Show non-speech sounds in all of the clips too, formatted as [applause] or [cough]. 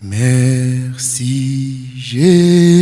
Merci Jésus.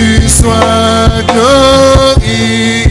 Jésus soit glorifié.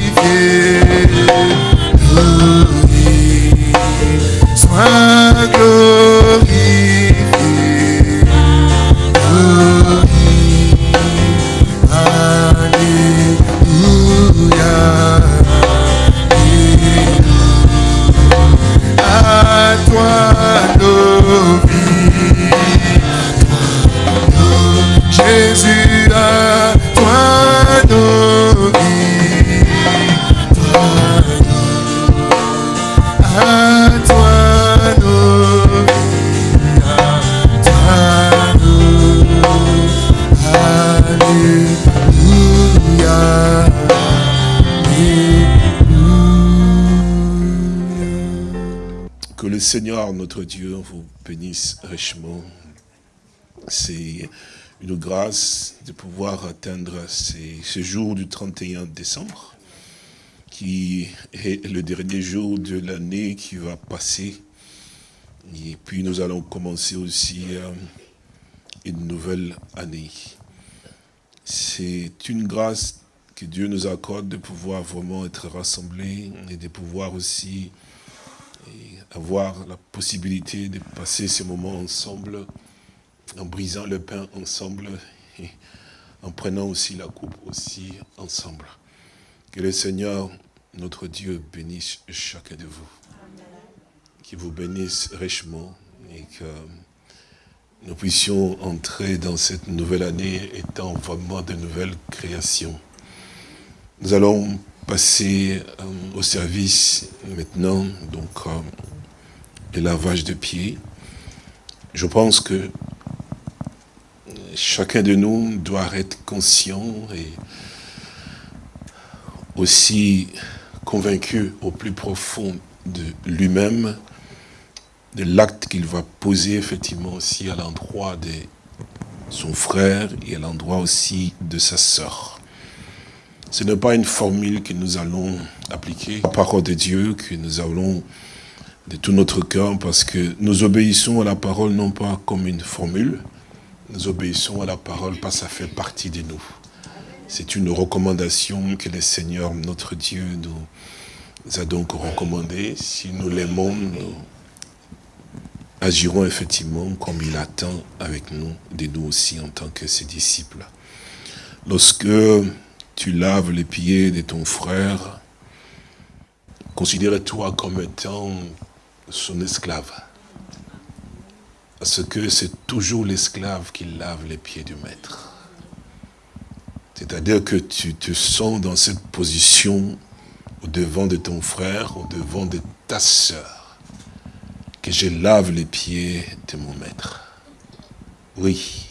C'est une grâce de pouvoir atteindre ce jour du 31 décembre, qui est le dernier jour de l'année qui va passer. Et puis nous allons commencer aussi euh, une nouvelle année. C'est une grâce que Dieu nous accorde de pouvoir vraiment être rassemblés et de pouvoir aussi avoir la possibilité de passer ces moments ensemble, en brisant le pain ensemble et en prenant aussi la coupe aussi ensemble. Que le Seigneur, notre Dieu, bénisse chacun de vous. Qu'il vous bénisse richement et que nous puissions entrer dans cette nouvelle année étant vraiment de nouvelles créations. Nous allons passer euh, au service maintenant, donc euh, le lavage de pieds. Je pense que chacun de nous doit être conscient et aussi convaincu au plus profond de lui-même de l'acte qu'il va poser effectivement aussi à l'endroit de son frère et à l'endroit aussi de sa sœur. Ce n'est pas une formule que nous allons appliquer, la parole de Dieu que nous allons de tout notre cœur parce que nous obéissons à la parole non pas comme une formule, nous obéissons à la parole parce que ça fait partie de nous. C'est une recommandation que le Seigneur, notre Dieu, nous a donc recommandée. Si nous l'aimons, nous agirons effectivement comme il attend avec nous, de nous aussi en tant que ses disciples. Lorsque tu laves les pieds de ton frère, considère-toi comme étant son esclave. Parce que c'est toujours l'esclave qui lave les pieds du maître. C'est-à-dire que tu te sens dans cette position au devant de ton frère, au devant de ta sœur, que je lave les pieds de mon maître. Oui.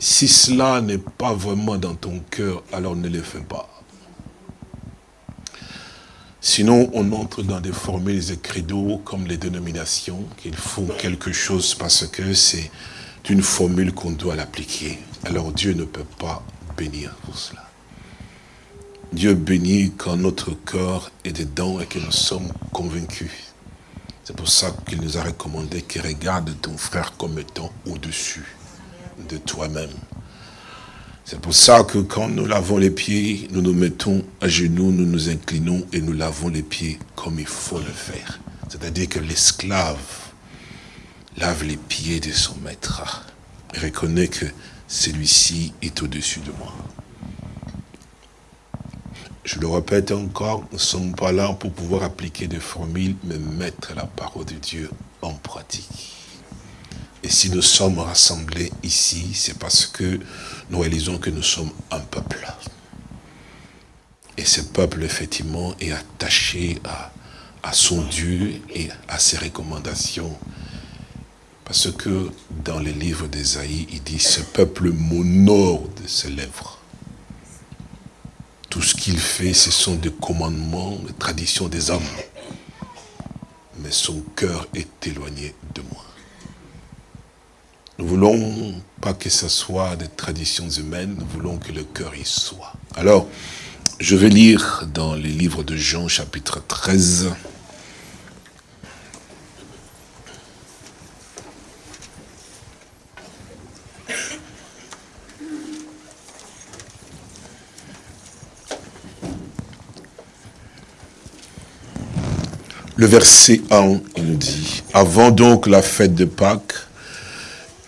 Si cela n'est pas vraiment dans ton cœur, alors ne le fais pas. Sinon, on entre dans des formules et credos comme les dénominations, qu'il font quelque chose parce que c'est une formule qu'on doit l'appliquer. Alors Dieu ne peut pas bénir pour cela. Dieu bénit quand notre corps est dedans et que nous sommes convaincus. C'est pour ça qu'il nous a recommandé que regarde ton frère comme étant au-dessus de toi-même. C'est pour ça que quand nous lavons les pieds, nous nous mettons à genoux, nous nous inclinons et nous lavons les pieds comme il faut le faire. C'est-à-dire que l'esclave lave les pieds de son maître et reconnaît que celui-ci est au-dessus de moi. Je le répète encore, nous ne sommes pas là pour pouvoir appliquer des formules, mais mettre la parole de Dieu en pratique. Et si nous sommes rassemblés ici, c'est parce que nous réalisons que nous sommes un peuple. Et ce peuple, effectivement, est attaché à, à son Dieu et à ses recommandations. Parce que dans les livres d'Ésaïe, il dit, ce peuple m'honore de ses lèvres. Tout ce qu'il fait, ce sont des commandements, des traditions des hommes. Mais son cœur est éloigné de moi. Nous voulons pas que ce soit des traditions humaines, nous voulons que le cœur y soit. Alors, je vais lire dans les livres de Jean, chapitre 13. Le verset 1, il nous dit, « Avant donc la fête de Pâques,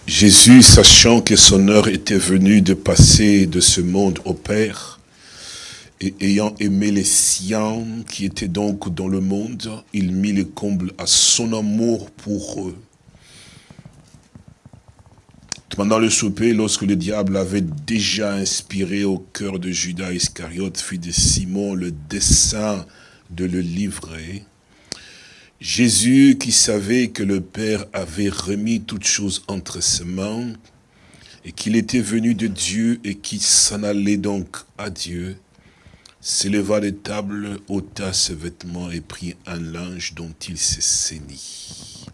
Jésus, sachant que son heure était venue de passer de ce monde au Père, et ayant aimé les siens qui étaient donc dans le monde, il mit le comble à son amour pour eux. Pendant le souper, lorsque le diable avait déjà inspiré au cœur de Judas Iscariote, fils de Simon, le dessein de le livrer, Jésus qui savait que le Père avait remis toutes choses entre ses mains et qu'il était venu de Dieu et qui s'en allait donc à Dieu, s'éleva des tables, ôta ses vêtements et prit un linge dont il se saignit.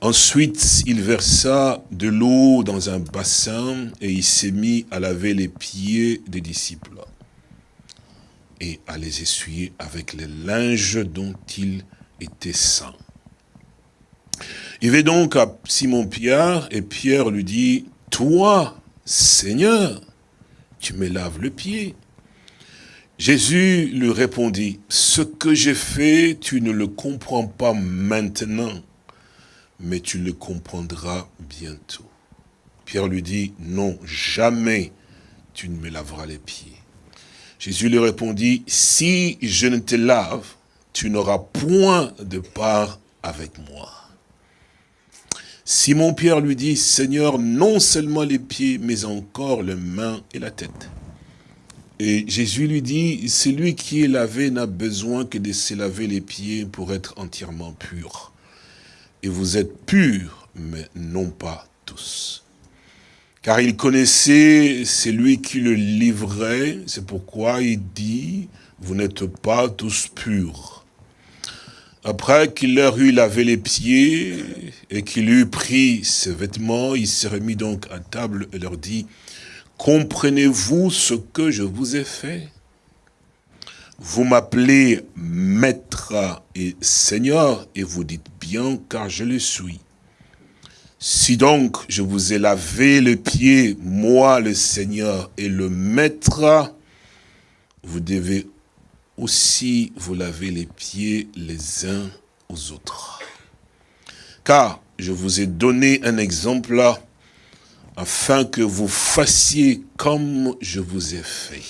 Ensuite, il versa de l'eau dans un bassin et il s'est mis à laver les pieds des disciples et à les essuyer avec les linges dont il était saint. Il va donc à Simon-Pierre et Pierre lui dit, « Toi, Seigneur, tu me laves le pied. » Jésus lui répondit, « Ce que j'ai fait, tu ne le comprends pas maintenant, mais tu le comprendras bientôt. » Pierre lui dit, « Non, jamais tu ne me laveras les pieds. » Jésus lui répondit, « Si je ne te lave, tu n'auras point de part avec moi. Simon-Pierre lui dit, Seigneur, non seulement les pieds, mais encore les mains et la tête. Et Jésus lui dit, celui qui est lavé n'a besoin que de se laver les pieds pour être entièrement pur. Et vous êtes purs, mais non pas tous. Car il connaissait celui qui le livrait, c'est pourquoi il dit, vous n'êtes pas tous purs. Après qu'il leur eut lavé les pieds et qu'il eut pris ses vêtements, il s'est remis donc à table et leur dit, « Comprenez-vous ce que je vous ai fait? Vous m'appelez maître et seigneur, et vous dites bien, car je le suis. Si donc je vous ai lavé les pieds, moi le Seigneur et le Maître, vous devez aussi vous laver les pieds les uns aux autres. Car je vous ai donné un exemple là, afin que vous fassiez comme je vous ai fait.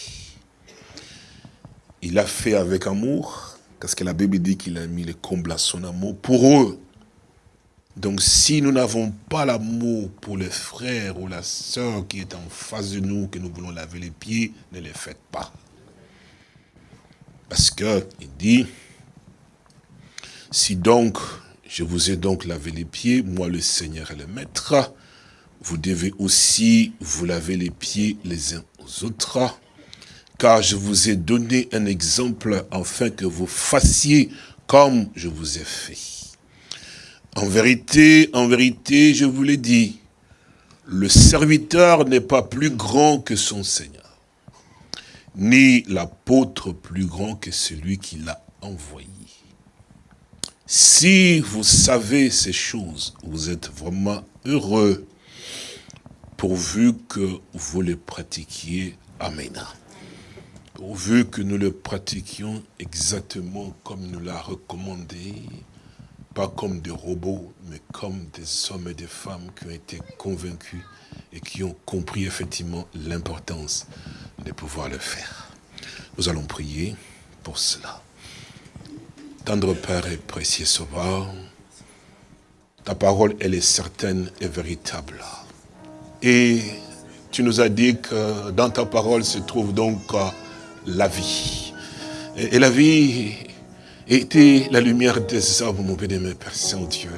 Il a fait avec amour, parce que la Bible dit qu'il a mis le comble à son amour pour eux. Donc si nous n'avons pas l'amour pour le frère ou la sœur qui est en face de nous, que nous voulons laver les pieds, ne les faites pas. Parce que il dit, si donc, je vous ai donc lavé les pieds, moi le Seigneur et le Maître, vous devez aussi vous laver les pieds les uns aux autres, car je vous ai donné un exemple afin que vous fassiez comme je vous ai fait. En vérité, en vérité, je vous l'ai dit, le serviteur n'est pas plus grand que son Seigneur, ni l'apôtre plus grand que celui qui l'a envoyé. Si vous savez ces choses, vous êtes vraiment heureux, pourvu que vous les pratiquiez. Amen. Pourvu que nous le pratiquions exactement comme nous l'a recommandé, pas comme des robots, mais comme des hommes et des femmes qui ont été convaincus et qui ont compris effectivement l'importance de pouvoir le faire. Nous allons prier pour cela. Tendre Père et précieux Sauveur, ta parole, elle est certaine et véritable. Et tu nous as dit que dans ta parole se trouve donc euh, la vie. Et, la vie était la lumière des hommes, mon bien-aimé Père Saint-Dieu.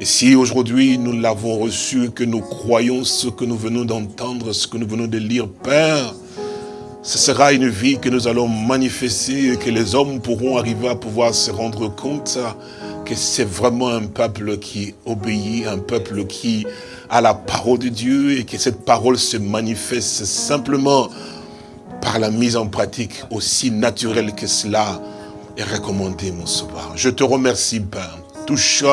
Et si aujourd'hui nous l'avons reçu, que nous croyons ce que nous venons d'entendre, ce que nous venons de lire, Père, ce sera une vie que nous allons manifester et que les hommes pourront arriver à pouvoir se rendre compte que c'est vraiment un peuple qui obéit, un peuple qui a la parole de Dieu et que cette parole se manifeste simplement par la mise en pratique aussi naturelle que cela est recommandé, mon sauveur. Je te remercie, Père. Touche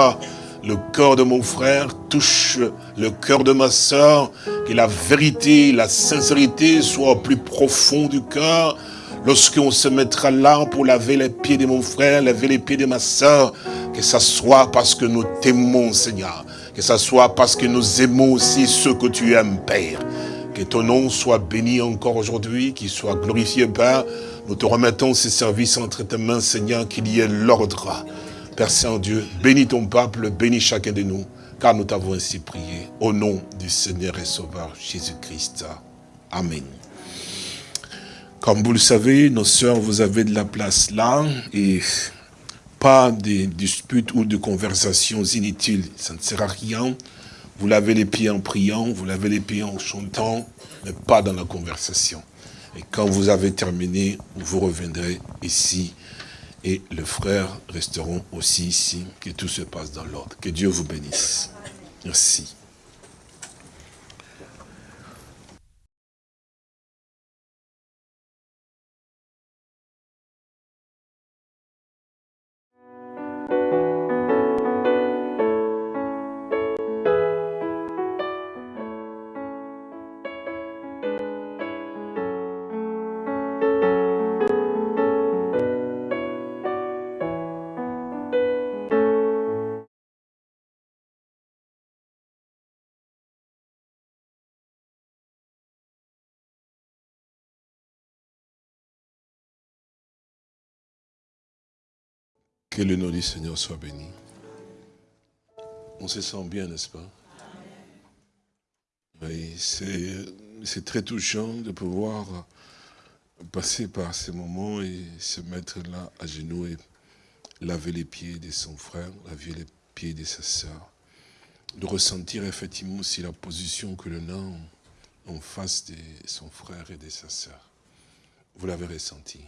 le cœur de mon frère, touche le cœur de ma soeur, que la vérité, la sincérité soient au plus profond du cœur. Lorsqu'on se mettra là pour laver les pieds de mon frère, laver les pieds de ma soeur, que ça soit parce que nous t'aimons, Seigneur. Que ça soit parce que nous aimons aussi ceux que tu aimes, Père. Que ton nom soit béni encore aujourd'hui, qu'il soit glorifié, Père. Nous te remettons ces services entre tes mains, Seigneur, qu'il y ait l'ordre. Père Saint-Dieu, bénis ton peuple, bénis chacun de nous, car nous t'avons ainsi prié. Au nom du Seigneur et Sauveur Jésus-Christ. Amen. Comme vous le savez, nos sœurs, vous avez de la place là, et pas de disputes ou de conversations inutiles, ça ne sert à rien. Vous lavez les pieds en priant, vous lavez les pieds en chantant, mais pas dans la conversation. Et quand vous avez terminé, vous reviendrez ici et les frères resteront aussi ici, que tout se passe dans l'ordre. Que Dieu vous bénisse. Merci. Que le nom du Seigneur soit béni. On se sent bien, n'est-ce pas? Oui, c'est très touchant de pouvoir passer par ces moments et se mettre là à genoux et laver les pieds de son frère, laver les pieds de sa sœur. De ressentir effectivement aussi la position que l'on a en face de son frère et de sa sœur. Vous l'avez ressenti?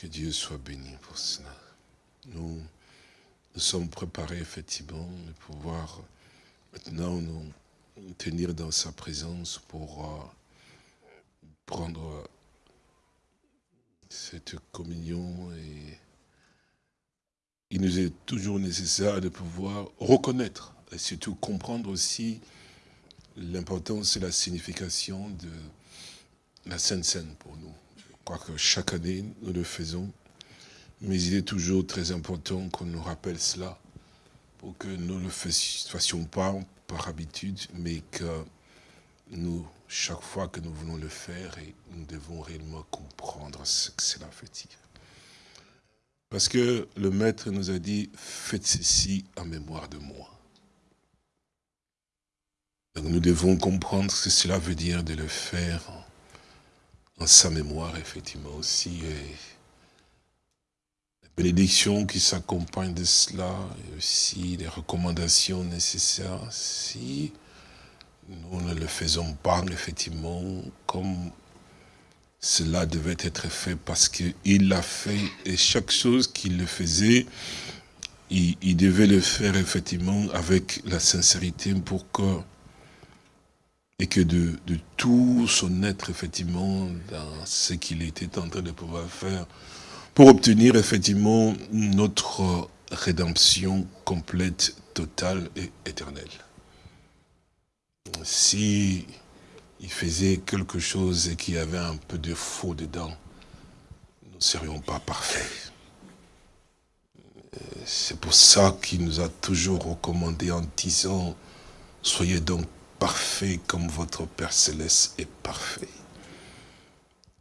Que Dieu soit béni pour cela. Nous, nous sommes préparés effectivement de pouvoir maintenant nous tenir dans sa présence pour euh, prendre cette communion et il nous est toujours nécessaire de pouvoir reconnaître et surtout comprendre aussi l'importance et la signification de la Sainte Seine pour nous. Je crois que chaque année, nous le faisons, mais il est toujours très important qu'on nous rappelle cela pour que nous ne le fassions pas par habitude, mais que nous, chaque fois que nous voulons le faire, et nous devons réellement comprendre ce que cela veut dire. Parce que le Maître nous a dit, faites ceci en mémoire de moi. Donc nous devons comprendre ce que cela veut dire de le faire en sa mémoire, effectivement aussi. Et la bénédiction qui s'accompagne de cela, et aussi les recommandations nécessaires, si nous ne le faisons pas, effectivement, comme cela devait être fait parce qu'il l'a fait et chaque chose qu'il le faisait, il, devait le faire effectivement avec la sincérité pour que et que de, tout son être, effectivement, dans ce qu'il était en train de pouvoir faire, pour obtenir, effectivement, notre rédemption complète, totale et éternelle. Si il faisait quelque chose et qu'il y avait un peu de faux dedans, nous ne serions pas parfaits. C'est pour ça qu'il nous a toujours recommandé en disant, soyez donc parfait comme votre Père Céleste est parfait.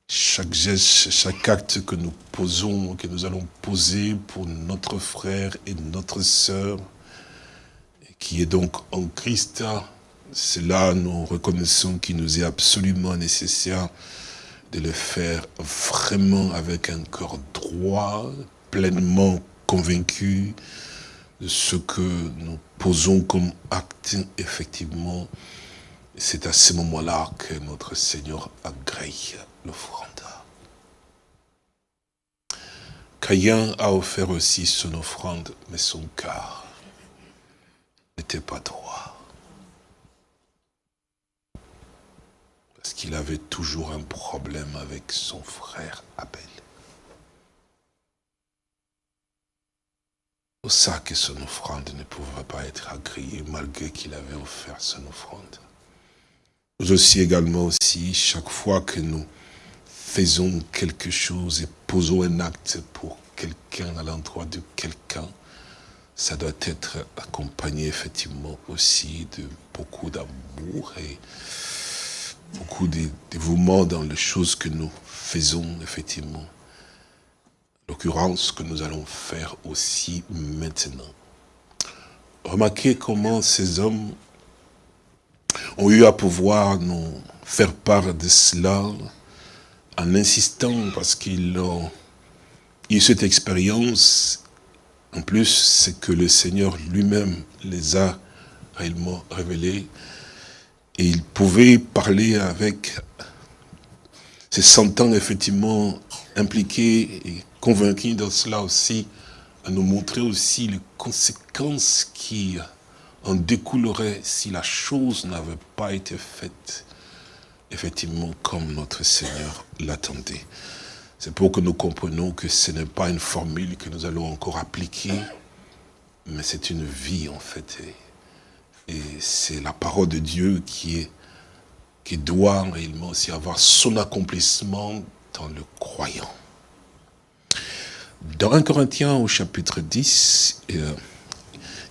Chaque geste, chaque acte que nous posons, que nous allons poser pour notre frère et notre sœur, qui est donc en Christ, cela nous reconnaissons qu'il nous est absolument nécessaire de le faire vraiment avec un cœur droit, pleinement convaincu, ce que nous posons comme acte, effectivement, c'est à ce moment-là que notre Seigneur agrée l'offrande. Caïn a offert aussi son offrande, mais son cœur n'était pas droit. Parce qu'il avait toujours un problème avec son frère Abel. Pour ça que son offrande ne pouvait pas être agréée malgré qu'il avait offert son offrande. Nous aussi également aussi, chaque fois que nous faisons quelque chose et posons un acte pour quelqu'un à l'endroit de quelqu'un, ça doit être accompagné effectivement aussi de beaucoup d'amour et beaucoup de dévouement dans les choses que nous faisons effectivement l'occurrence que nous allons faire aussi maintenant. Remarquez comment ces hommes ont eu à pouvoir nous faire part de cela en insistant parce qu'ils ont eu cette expérience. En plus, c'est que le Seigneur lui-même les a réellement révélés. Et ils pouvaient parler avec, se sentant effectivement impliqués et convaincus dans cela aussi, à nous montrer aussi les conséquences qui en découleraient si la chose n'avait pas été faite, effectivement, comme notre Seigneur l'attendait. C'est pour que nous comprenions que ce n'est pas une formule que nous allons encore appliquer, mais c'est une vie, en fait. Et, et c'est la parole de Dieu qui, est, qui doit réellement aussi avoir son accomplissement dans le croyant. Dans 1 Corinthiens au chapitre 10, euh,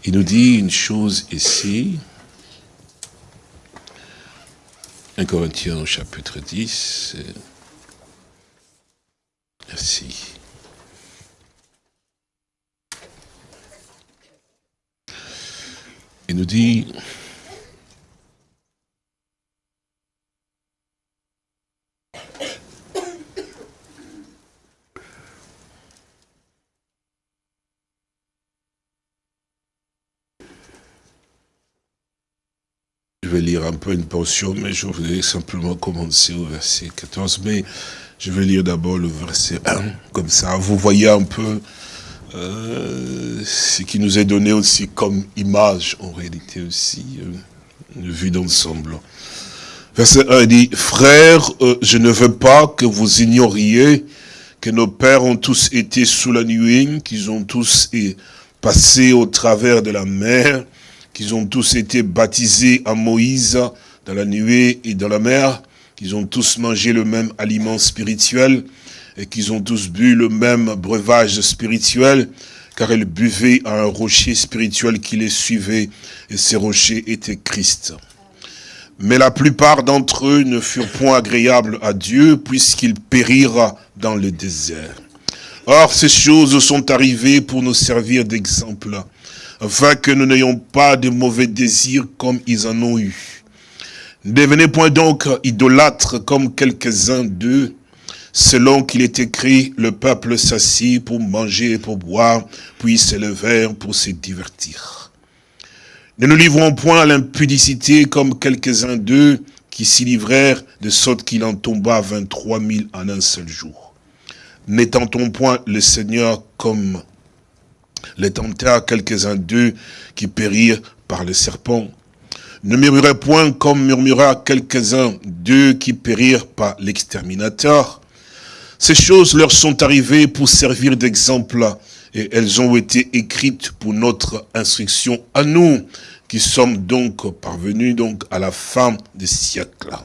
il nous dit une chose ici. 1 Corinthiens au chapitre 10. Euh, merci. Il nous dit, Je vais lire un peu une portion, mais je voulais simplement commencer au verset 14. Mais je vais lire d'abord le verset 1, comme ça vous voyez un peu euh, ce qui nous est donné aussi comme image, en réalité aussi, euh, une vue d'ensemble. Verset 1 dit, « Frères, euh, je ne veux pas que vous ignoriez que nos pères ont tous été sous la nuée, qu'ils ont tous passé au travers de la mer, qu'ils ont tous été baptisés à Moïse dans la nuée et dans la mer, qu'ils ont tous mangé le même aliment spirituel et qu'ils ont tous bu le même breuvage spirituel, car ils buvaient à un rocher spirituel qui les suivait, et ces rochers étaient Christ. Mais la plupart d'entre eux ne furent point agréables à Dieu, puisqu'ils périrent dans le désert. Or, ces choses sont arrivées pour nous servir d'exemple, afin que nous n'ayons pas de mauvais désirs comme ils en ont eu. Ne devenez point donc idolâtres comme quelques-uns d'eux, selon qu'il est écrit, le peuple s'assit pour manger et pour boire, puis se levèrent pour se divertir. Ne nous livrons point à l'impudicité comme quelques-uns d'eux qui s'y livrèrent, de sorte qu'il en tomba 23 000 en un seul jour. N'étendons point le Seigneur comme les tentèrent quelques-uns d'eux qui périrent par le serpent. Ne murmurez point comme murmura quelques-uns d'eux qui périrent par l'exterminateur. Ces choses leur sont arrivées pour servir d'exemple et elles ont été écrites pour notre instruction à nous, qui sommes donc parvenus donc à la fin des siècles.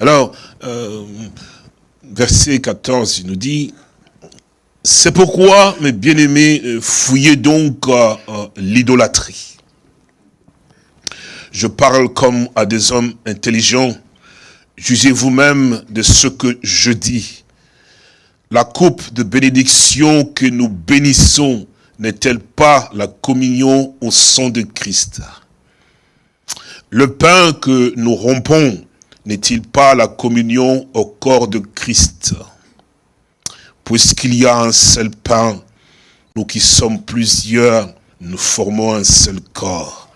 Alors, euh, verset 14, il nous dit, c'est pourquoi, mes bien-aimés, euh, fouillez donc euh, l'idolâtrie. Je parle comme à des hommes intelligents. Jugez vous-même de ce que je dis. La coupe de bénédiction que nous bénissons n'est-elle pas la communion au sang de Christ? Le pain que nous rompons n'est-il pas la communion au corps de Christ? Puisqu'il y a un seul pain, nous qui sommes plusieurs, nous formons un seul corps,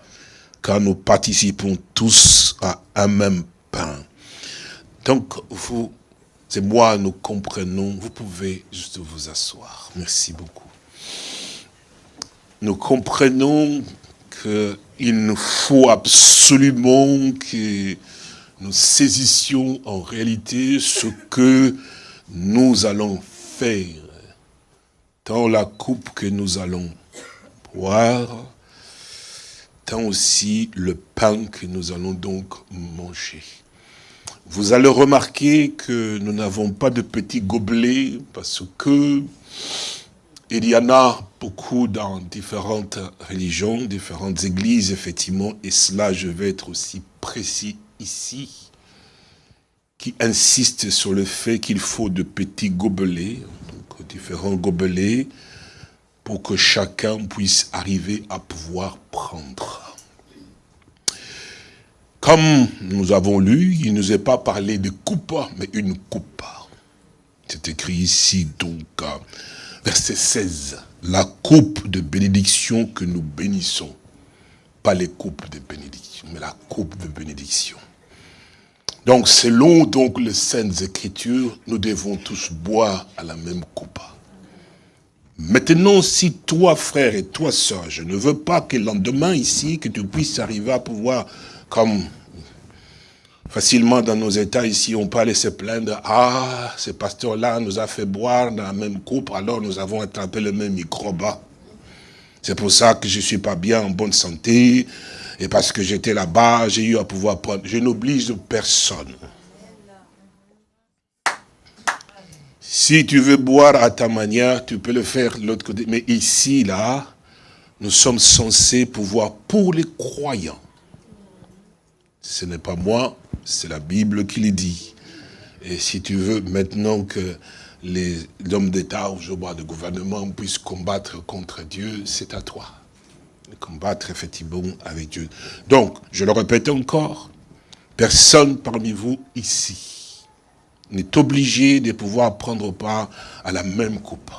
car nous participons tous à un même pain. Donc, vous et moi, nous comprenons, vous pouvez juste vous asseoir. Merci beaucoup nous comprenons qu'il nous faut absolument que nous saisissions en réalité ce que nous allons dans la coupe que nous allons boire, tant aussi le pain que nous allons donc manger. Vous allez remarquer que nous n'avons pas de petits gobelets parce que il y en a beaucoup dans différentes religions, différentes églises, effectivement, et cela, je vais être aussi précis ici, qui insiste sur le fait qu'il faut de petits gobelets, donc différents gobelets, pour que chacun puisse arriver à pouvoir prendre. Comme nous avons lu, il ne nous est pas parlé de coupe, mais une coupe. C'est écrit ici, donc, verset 16, la coupe de bénédiction que nous bénissons. Pas les coupes de bénédiction, mais la coupe de bénédiction. Donc, selon donc les Saintes Écritures, nous devons tous boire à la même coupe. Maintenant, si toi, frère, et toi, soeur, je ne veux pas que le lendemain ici, que tu puisses arriver à pouvoir, comme Facilement, dans nos états ici, on peut aller se plaindre. Ah, ce pasteur-là nous a fait boire dans la même coupe, alors nous avons attrapé le même microbe. C'est pour ça que je ne suis pas bien en bonne santé. Et parce que j'étais là-bas, j'ai eu à pouvoir prendre. Je n'oblige personne. Si tu veux boire à ta manière, tu peux le faire de l'autre côté. Mais ici, là, nous sommes censés pouvoir, pour les croyants, ce n'est pas moi, c'est la Bible qui le dit. Et si tu veux maintenant que les hommes d'État ou de gouvernement puissent combattre contre Dieu, c'est à toi. De combattre effectivement avec Dieu. Donc, je le répète encore, personne parmi vous ici n'est obligé de pouvoir prendre part à la même coupe.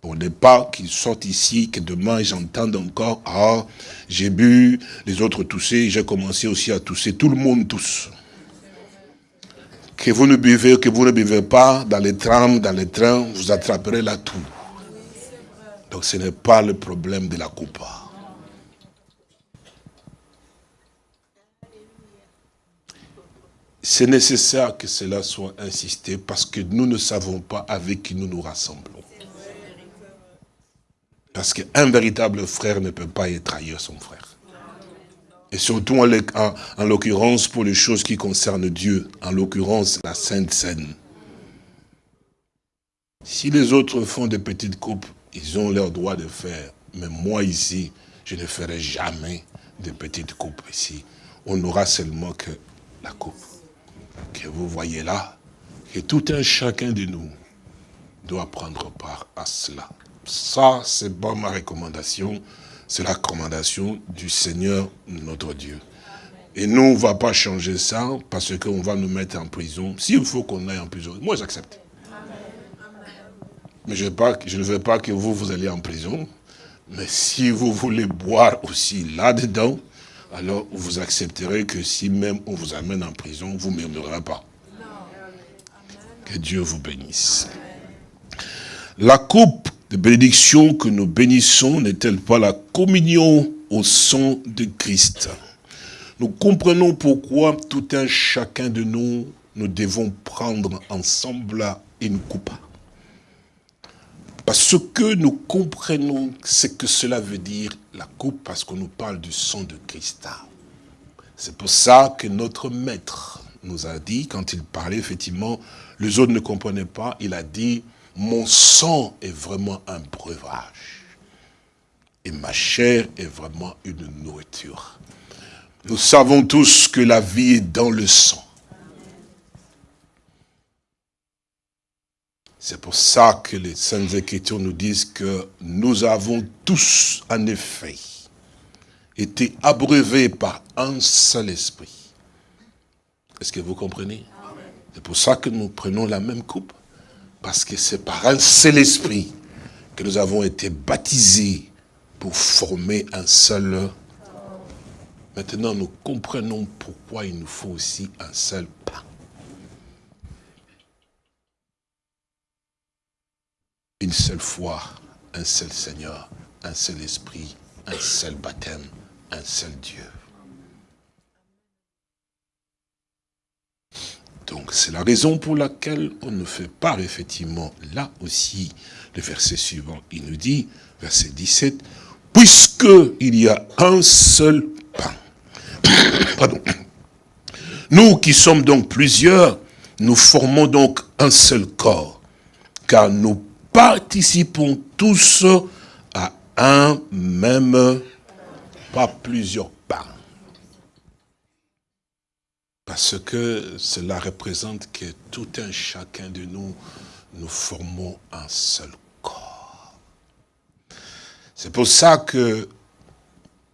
Pour ne pas qu'ils sortent ici, que demain j'entende encore, ah, j'ai bu, les autres toussaient, j'ai commencé aussi à tousser, tout le monde tousse. Que vous ne buvez, que vous ne buvez pas, dans les trams, dans les trains, vous attraperez la toux. Donc ce n'est pas le problème de la coupe. c'est nécessaire que cela soit insisté parce que nous ne savons pas avec qui nous nous rassemblons. Parce qu'un véritable frère ne peut pas être ailleurs son frère. Et surtout en, en l'occurrence pour les choses qui concernent Dieu, en l'occurrence la Sainte Seine. Si les autres font des petites coupes, ils ont leur droit de faire. Mais moi ici, je ne ferai jamais de petites coupes ici. On n'aura seulement que la coupe que vous voyez là, que tout un chacun de nous doit prendre part à cela. Ça, c'est pas ma recommandation, c'est la recommandation du Seigneur notre Dieu. Et nous, on ne va pas changer ça parce qu'on va nous mettre en prison. S'il faut qu'on aille en prison, moi j'accepte. Mais je, ne veux pas que vous, vous allez en prison. Mais si vous voulez boire aussi là-dedans, alors vous accepterez que si même on vous amène en prison, vous ne murmurerez pas. Que Dieu vous bénisse. La coupe de bénédiction que nous bénissons n'est-elle pas la communion au sang de Christ? Nous comprenons pourquoi tout un chacun de nous, nous devons prendre ensemble une coupe. Parce que nous comprenons ce que cela veut dire, la coupe, parce qu'on nous parle du sang de Christ. C'est pour ça que notre maître nous a dit, quand il parlait, effectivement, les autres ne comprenaient pas, il a dit, mon sang est vraiment un breuvage. Et ma chair est vraiment une nourriture. Nous savons tous que la vie est dans le sang. C'est pour ça que les Saintes Écritures nous disent que nous avons tous, en effet, été abreuvés par un seul esprit. Est-ce que vous comprenez? C'est pour ça que nous prenons la même coupe. Parce que c'est par un seul esprit que nous avons été baptisés pour former un seul. Maintenant, nous comprenons pourquoi il nous faut aussi un seul pain. une seule foi, un seul Seigneur, un seul esprit, un seul baptême, un seul Dieu. Donc c'est la raison pour laquelle on ne fait pas effectivement là aussi le verset suivant. Il nous dit, verset 17, puisque il y a un seul pain. [coughs] Pardon. Nous qui sommes donc plusieurs, nous formons donc un seul corps, car nous participons tous à un même, pas plusieurs Parce que cela représente que tout un chacun de nous, nous formons un seul corps. C'est pour ça que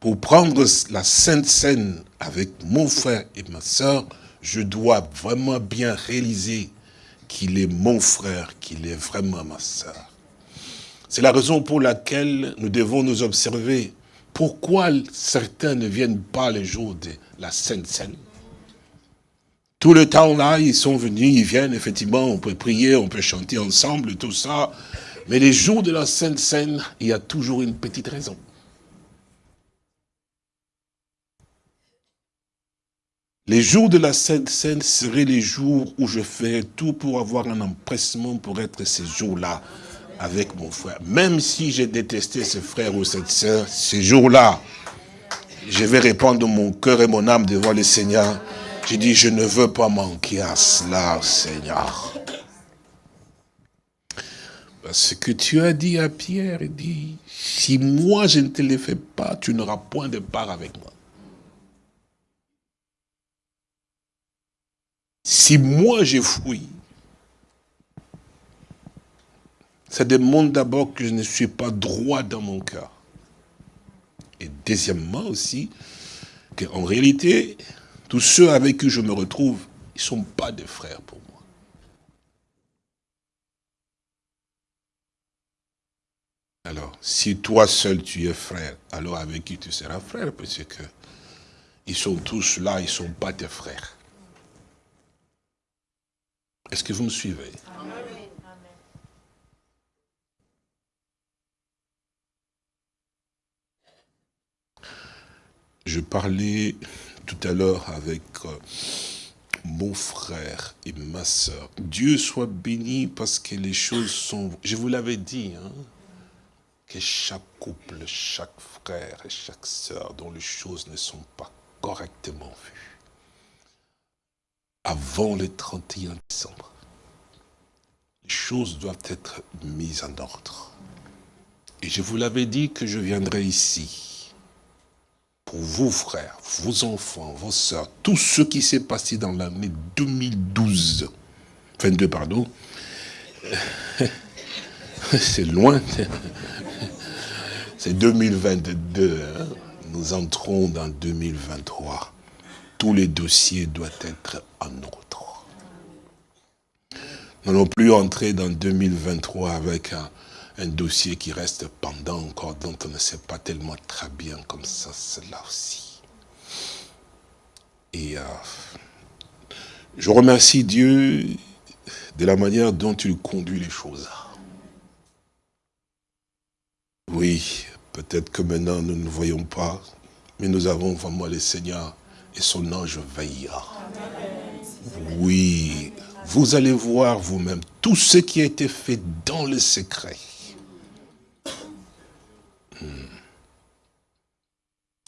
pour prendre la Sainte Seine avec mon frère et ma soeur, je dois vraiment bien réaliser qu'il est mon frère, qu'il est vraiment ma soeur. C'est la raison pour laquelle nous devons nous observer. Pourquoi certains ne viennent pas les jours de la Sainte Seine Tout le temps là, ils sont venus, ils viennent, effectivement, on peut prier, on peut chanter ensemble, tout ça. Mais les jours de la Sainte Seine, il y a toujours une petite raison. Les jours de la Sainte Seine seraient les jours où je ferai tout pour avoir un empressement pour être ces jours-là avec mon frère. Même si j'ai détesté ce frère ou cette sœur, ces jours-là, je vais répandre mon cœur et mon âme devant le Seigneur. J'ai dit, je ne veux pas manquer à cela, Seigneur. Parce que tu as dit à Pierre, dit, si moi je ne te le fais pas, tu n'auras point de part avec moi. Si moi j'ai fui, ça demande d'abord que je ne suis pas droit dans mon cœur. Et deuxièmement aussi, qu'en réalité, tous ceux avec qui je me retrouve, ils ne sont pas des frères pour moi. Alors, si toi seul tu es frère, alors avec qui tu seras frère? Parce que ils sont tous là, ils ne sont pas tes frères. Est-ce que vous me suivez? Je parlais tout à l'heure avec euh, mon frère et ma soeur. Dieu soit béni parce que les choses sont... Je vous l'avais dit, hein, que chaque couple, chaque frère et chaque sœur dont les choses ne sont pas correctement vues, avant le 31 décembre, les choses doivent être mises en ordre. Et je vous l'avais dit que je viendrai ici vous, frères, vos enfants, vos sœurs, tout ce qui s'est passé dans l'année 2012, 22, pardon, [laughs] c'est loin, c'est 2022, hein. nous entrons dans 2023, tous les dossiers doivent être en ordre. Nous n'allons plus entrer dans 2023 avec un, un dossier qui reste pendant encore, dont on ne sait pas tellement très bien comme ça, cela aussi. Et euh, je remercie Dieu de la manière dont il conduit les choses. Oui, peut-être que maintenant nous ne voyons pas, mais nous avons vraiment le Seigneur et son ange veillera. Oui, vous allez voir vous-même tout ce qui a été fait dans le secret.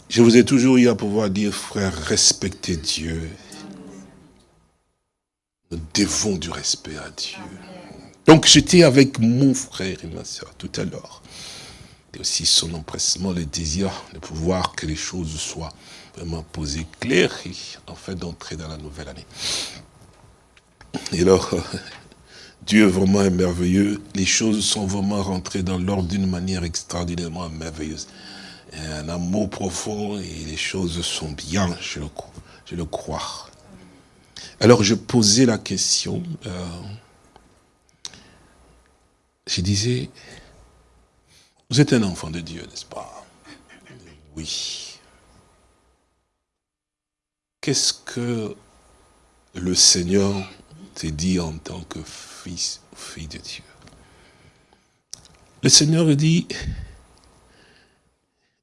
Je vous ai toujours eu à pouvoir dire, frère, respectez Dieu. Nous devons du respect à Dieu. Donc j'étais avec mon frère et ma soeur tout à l'heure. Et aussi son empressement, le désir de pouvoir que les choses soient vraiment posées claires et enfin d'entrer dans la nouvelle année. Et alors, [laughs] Dieu vraiment est merveilleux. Les choses sont vraiment rentrées dans l'ordre d'une manière extraordinairement merveilleuse un amour profond et les choses sont bien, je le, crois. Alors je posais la question, euh, je disais, vous êtes un enfant de Dieu, n'est-ce pas? Oui. Qu'est-ce que le Seigneur te dit en tant que fils ou fille de Dieu Le Seigneur dit,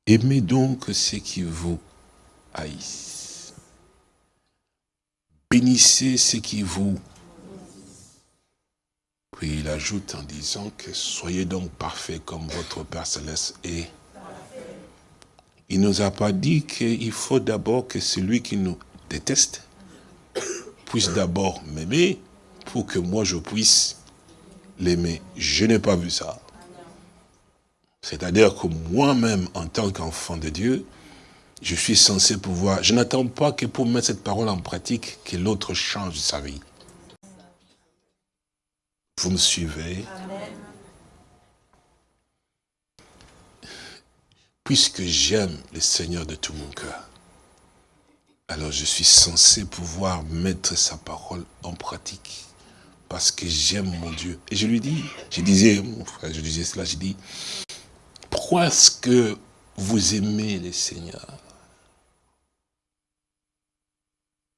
Aimez donc ceux qui vous haïssent. Bénissez ceux qui vous... Puis il ajoute en disant que soyez donc parfaits comme votre Père Céleste est. Il ne nous a pas dit qu'il faut d'abord que celui qui nous déteste puisse d'abord m'aimer pour que moi je puisse l'aimer. Je n'ai pas vu ça. C'est-à-dire que moi-même, en tant qu'enfant de Dieu, je suis censé pouvoir... Je n'attends pas que pour mettre cette parole en pratique, que l'autre change sa vie. Vous me suivez? Puisque j'aime le Seigneur de tout mon cœur, alors je suis censé pouvoir mettre sa parole en pratique. Parce que j'aime mon Dieu. Et je lui dis, je disais, mon frère, je disais cela, je dis, pourquoi est-ce que vous aimez le Seigneur?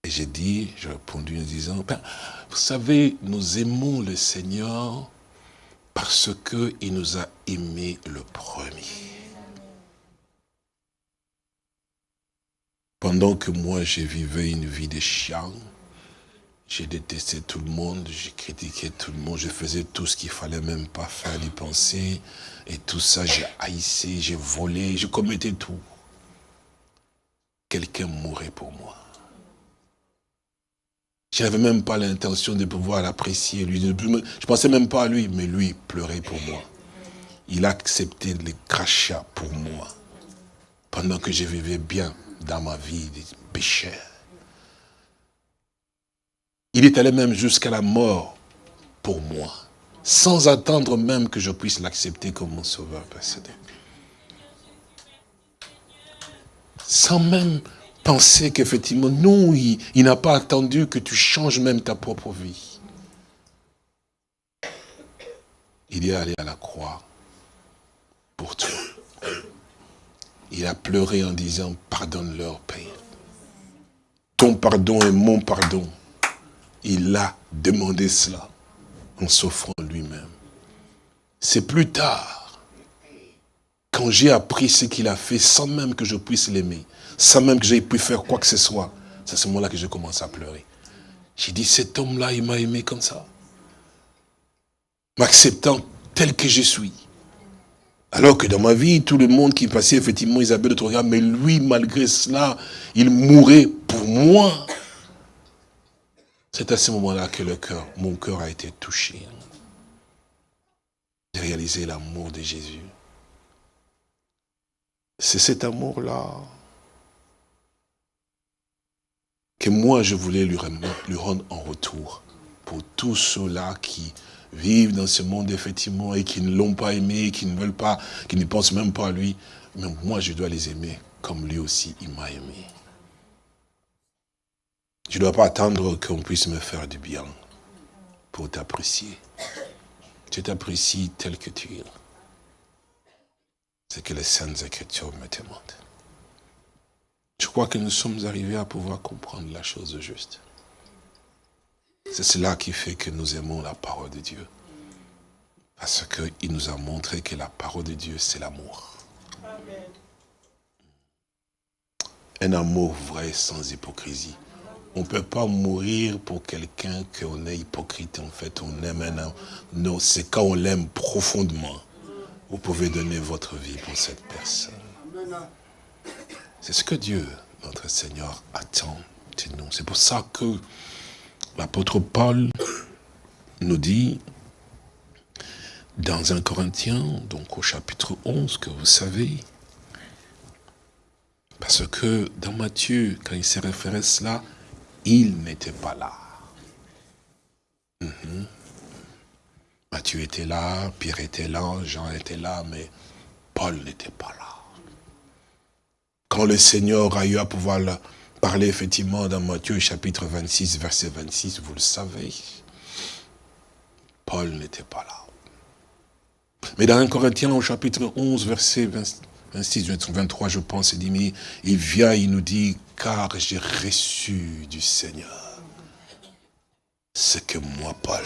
Et j'ai dit, j'ai répondu en disant, ben, vous savez, nous aimons le Seigneur parce qu'il nous a aimés le premier. Pendant que moi, je vivais une vie de chien, j'ai détesté tout le monde, j'ai critiqué tout le monde, je faisais tout ce qu'il fallait même pas faire, ni penser. Et tout ça, j'ai haïssé, j'ai volé, je commettais tout. Quelqu'un mourait pour moi. Je n'avais même pas l'intention de pouvoir l'apprécier. Je pensais même pas à lui, mais lui pleurait pour moi. Il a accepté les crachats pour moi. Pendant que je vivais bien dans ma vie de pécheur. Il est allé même jusqu'à la mort pour moi, sans attendre même que je puisse l'accepter comme mon sauveur personnel. Sans même penser qu'effectivement, non, il n'a pas attendu que tu changes même ta propre vie. Il est allé à la croix pour toi. Il a pleuré en disant, pardonne-leur, Père. Ton pardon est mon pardon il a demandé cela en s'offrant lui-même. C'est plus tard, quand j'ai appris ce qu'il a fait sans même que je puisse l'aimer, sans même que j'aie pu faire quoi que ce soit, c'est à ce moment-là que je commence à pleurer. J'ai dit, cet homme-là, il m'a aimé comme ça. M'acceptant tel que je suis. Alors que dans ma vie, tout le monde qui passait, effectivement, Isabelle de regard, mais lui, malgré cela, il mourait pour moi. C'est à ce moment-là que le cœur, mon cœur a été touché. J'ai réalisé l'amour de Jésus. C'est cet amour-là que moi je voulais lui rendre en retour pour tous ceux-là qui vivent dans ce monde effectivement et qui ne l'ont pas aimé, qui ne veulent pas, qui ne pensent même pas à lui. Mais moi je dois les aimer comme lui aussi il m'a aimé. Je ne dois pas attendre qu'on puisse me faire du bien pour t'apprécier. Je t'apprécie tel que tu es. C'est que les Saintes Écritures me demandent. Je crois que nous sommes arrivés à pouvoir comprendre la chose juste. C'est cela qui fait que nous aimons la parole de Dieu. Parce qu'il nous a montré que la parole de Dieu, c'est l'amour. Un amour vrai sans hypocrisie. On ne peut pas mourir pour quelqu'un qu'on est hypocrite. En fait, on aime un homme. Non, c'est quand on l'aime profondément. Vous pouvez donner votre vie pour cette personne. C'est ce que Dieu, notre Seigneur, attend de nous. C'est pour ça que l'apôtre Paul nous dit, dans un Corinthien, donc au chapitre 11, que vous savez, parce que dans Matthieu, quand il s'est référé à cela, il n'était pas là. Mhm. Matthieu était là, Pierre était là, Jean était là, mais Paul n'était pas là. Quand le Seigneur a eu à pouvoir parler effectivement dans Matthieu chapitre 26, verset 26, vous le savez, Paul n'était pas là. Mais dans 1 Corinthiens au chapitre 11, verset 26, 23, je pense, il dit, il vient, il nous dit, car j'ai reçu du Seigneur ce que moi, Paul,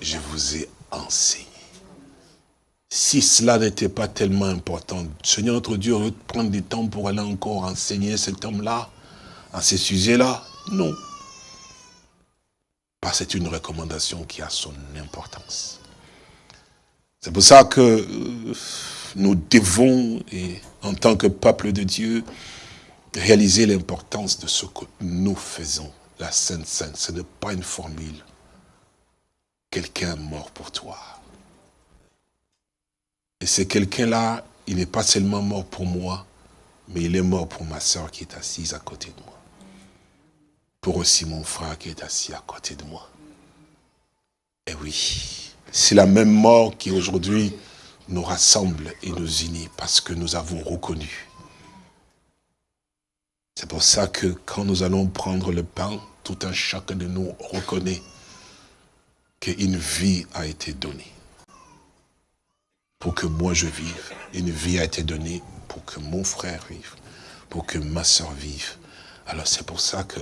je vous ai enseigné. Si cela n'était pas tellement important, Seigneur notre Dieu aurait prendre du temps pour aller encore enseigner cet homme-là, à ces sujets-là Non. Parce que c'est une recommandation qui a son importance. C'est pour ça que euh, nous devons, et en tant que peuple de Dieu, réaliser l'importance de ce que nous faisons. La Sainte Sainte, ce n'est pas une formule. Quelqu'un mort pour toi. Et c'est quelqu'un-là, il n'est pas seulement mort pour moi, mais il est mort pour ma soeur qui est assise à côté de moi. Pour aussi mon frère qui est assis à côté de moi. Et oui, c'est la même mort qui aujourd'hui nous rassemble et nous unit parce que nous avons reconnu c'est pour ça que quand nous allons prendre le pain, tout un chacun de nous reconnaît qu'une vie a été donnée. Pour que moi je vive. Une vie a été donnée pour que mon frère vive. Pour que ma soeur vive. Alors c'est pour ça que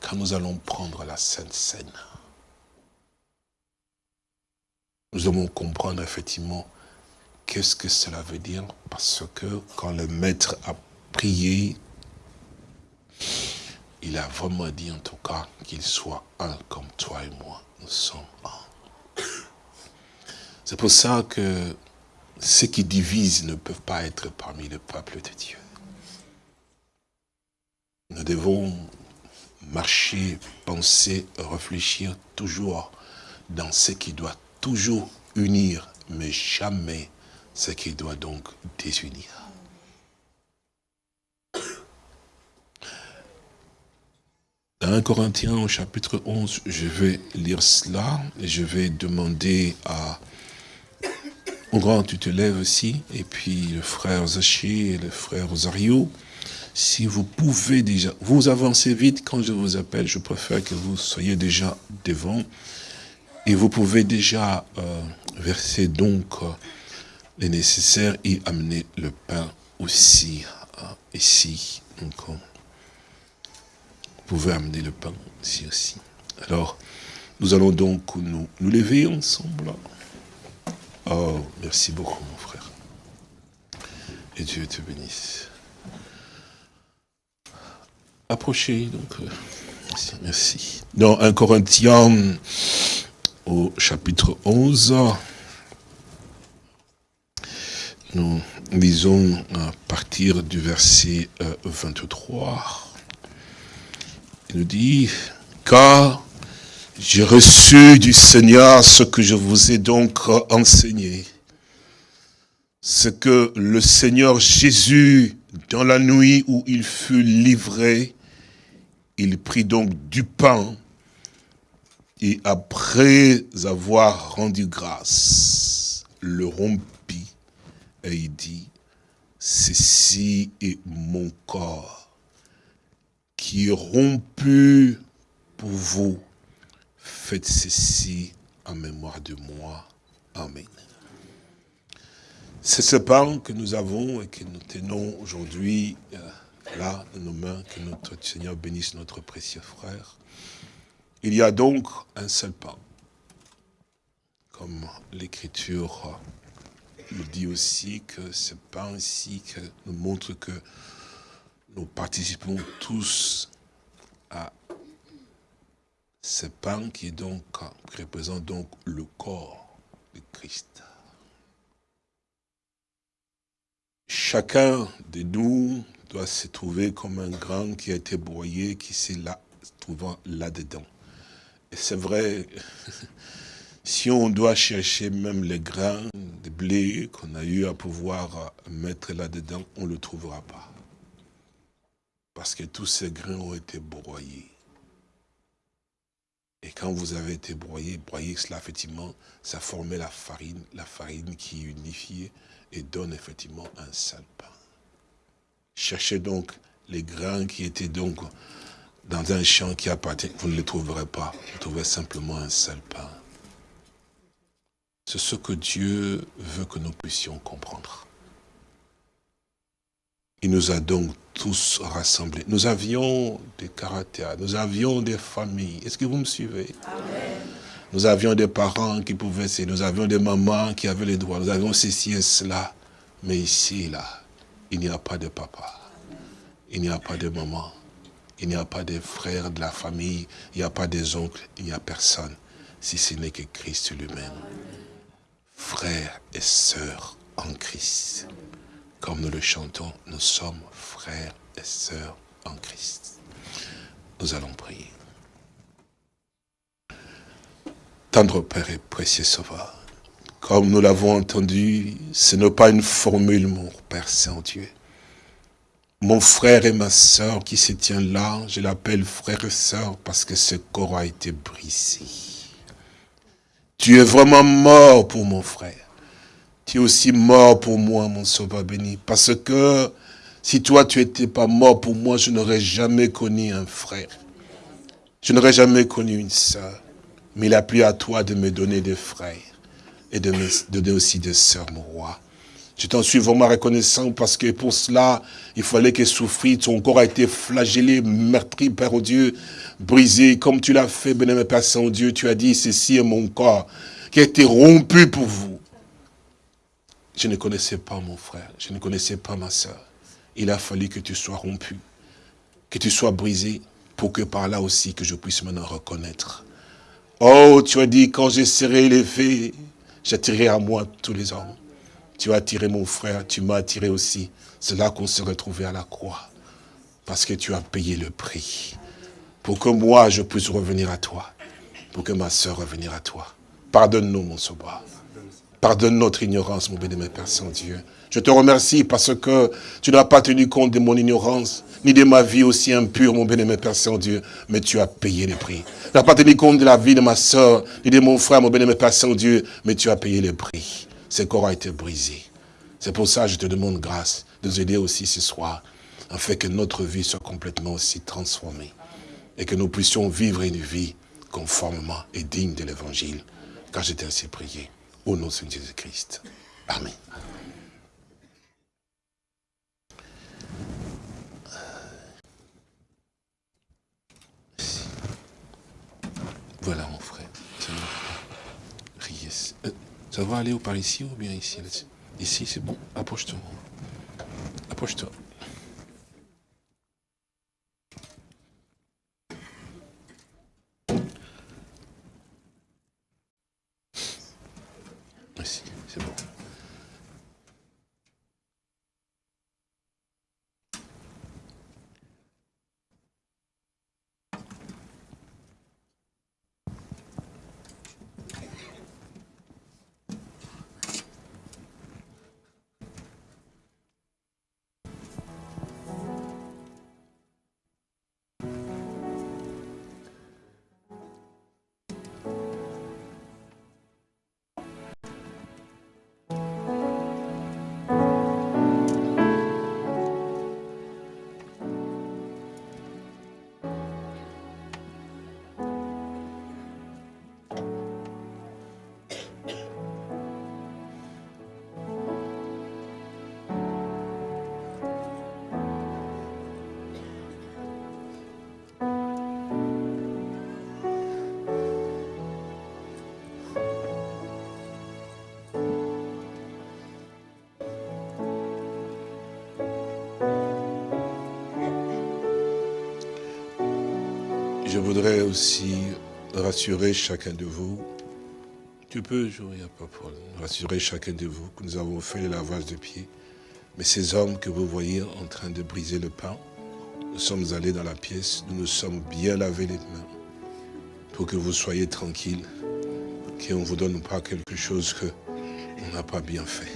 quand nous allons prendre la Sainte Seine, nous devons comprendre effectivement qu'est-ce que cela veut dire. Parce que quand le maître a prié il a vraiment dit en tout cas qu'il soit un comme toi et moi. Nous sommes un. C'est pour ça que ceux qui divisent ne peuvent pas être parmi le peuple de Dieu. Nous devons marcher, penser, réfléchir toujours dans ce qui doit toujours unir, mais jamais ce qui doit donc désunir. Dans 1 Corinthiens au chapitre 11, je vais lire cela et je vais demander à grand, tu te lèves aussi, et puis le frère Zaché et le frère Rosario, si vous pouvez déjà, vous avancez vite quand je vous appelle, je préfère que vous soyez déjà devant, et vous pouvez déjà euh, verser donc euh, les nécessaires et amener le pain aussi, euh, ici. Donc, pouvez amener le pain ici aussi. Alors, nous allons donc nous lever ensemble. Oh, merci beaucoup, mon frère. Et Dieu te bénisse. Approchez, donc, euh, Merci, merci. Dans 1 Corinthiens, au chapitre 11, nous lisons à partir du verset 23. Euh, Il nous dit, car j'ai reçu du Seigneur ce que je vous ai donc enseigné. Ce que le Seigneur Jésus, dans la nuit où il fut livré, il prit donc du pain et après avoir rendu grâce, le rompit et il dit, ceci est mon corps qui est rompu pour vous. Faites ceci en mémoire de moi. Amen. C'est ce pain que nous avons et que nous tenons aujourd'hui euh, là dans nos mains, que notre Seigneur bénisse notre précieux frère. Il y a donc un seul pain, comme l'Écriture nous dit aussi que ce pain ici nous montre que nous participons tous à ce pain qui, représente donc le corps de Christ. Chacun de nous doit se trouver comme un grain qui a été broyé, qui s'est là, trouvant là-dedans. Et c'est vrai, [laughs] si on doit chercher même les grains de blé qu'on a eu à pouvoir mettre là-dedans, on ne le trouvera pas. Parce que tous ces grains ont été broyés. Et quand vous avez été broyé, broyé cela, effectivement, ça formait la farine, la farine qui unifiait et donne effectivement un seul pain. Cherchez donc les grains qui étaient donc dans un champ qui appartient, vous ne les trouverez pas. Vous trouverez simplement un seul pain. C'est ce que Dieu veut que nous puissions comprendre. Il nous a donc tous rassemblés. Nous avions des caractères, nous avions des familles. Est-ce que vous me suivez? Nous avions des parents qui pouvaient, nous avions des mamans qui avaient les droits, nous avions ceci et cela. Mais ici, là, il n'y a pas de papa, il n'y a pas de maman, il n'y a pas de frères de la famille, il n'y a pas des oncles, il n'y a personne, si ce n'est que Christ lui-même. Frères et sœurs en Christ. Comme nous le chantons, nous sommes frères et sœurs en Christ. Nous allons prier. Tendre Père et précieux Sauveur, comme nous l'avons entendu, ce n'est pas une formule, mon Père Saint-Dieu. Mon frère et ma sœur qui se tient là, je l'appelle frère et sœur parce que ce corps a été brisé. Tu es vraiment mort pour mon frère. Tu es aussi mort pour moi, mon sauveur béni. Parce que si toi, tu n'étais pas mort pour moi, je n'aurais jamais connu un frère. Je n'aurais jamais connu une sœur. Mais il a plu à toi de me donner des frères et de me donner aussi des sœurs, mon roi. Je t'en suis vraiment reconnaissant parce que pour cela, il fallait que souffrir. Ton corps a été flagellé, meurtri, Père Dieu, brisé, comme tu l'as fait, bénémoine Père Saint-Dieu. Tu as dit, ceci est mon corps qui a été rompu pour vous. Je ne connaissais pas mon frère, je ne connaissais pas ma soeur. Il a fallu que tu sois rompu, que tu sois brisé, pour que par là aussi que je puisse maintenant reconnaître. Oh, tu as dit, quand je serai élevé, j'attirerai à moi tous les hommes. Tu as attiré mon frère, tu m'as attiré aussi. C'est là qu'on se retrouvait à la croix. Parce que tu as payé le prix. Pour que moi, je puisse revenir à toi. Pour que ma soeur revienne à toi. Pardonne-nous, mon sauveur. Pardonne notre ignorance, mon bénémoine Père Saint-Dieu. Je te remercie parce que tu n'as pas tenu compte de mon ignorance, ni de ma vie aussi impure, mon bénémoine Père Saint-Dieu, mais tu as payé le prix. Tu n'as pas tenu compte de la vie de ma soeur, ni de mon frère, mon bénémoine Père Saint-Dieu, mais tu as payé le prix. Ce corps a été brisé. C'est pour ça que je te demande grâce de nous aider aussi ce soir, afin que notre vie soit complètement aussi transformée et que nous puissions vivre une vie conformément et digne de l'évangile. Car j'étais ainsi prié. Au nom de Jésus-Christ. Amen. Voilà mon frère. Euh, ça va aller ou par ici ou bien ici? Ici c'est bon. Approche-toi. Approche-toi. Voudrais aussi rassurer chacun de vous. Tu peux jouer, problème. Rassurer chacun de vous que nous avons fait le lavage de pieds. Mais ces hommes que vous voyez en train de briser le pain, nous sommes allés dans la pièce, nous nous sommes bien lavé les mains pour que vous soyez tranquilles, qu'on ne vous donne pas quelque chose qu'on n'a pas bien fait.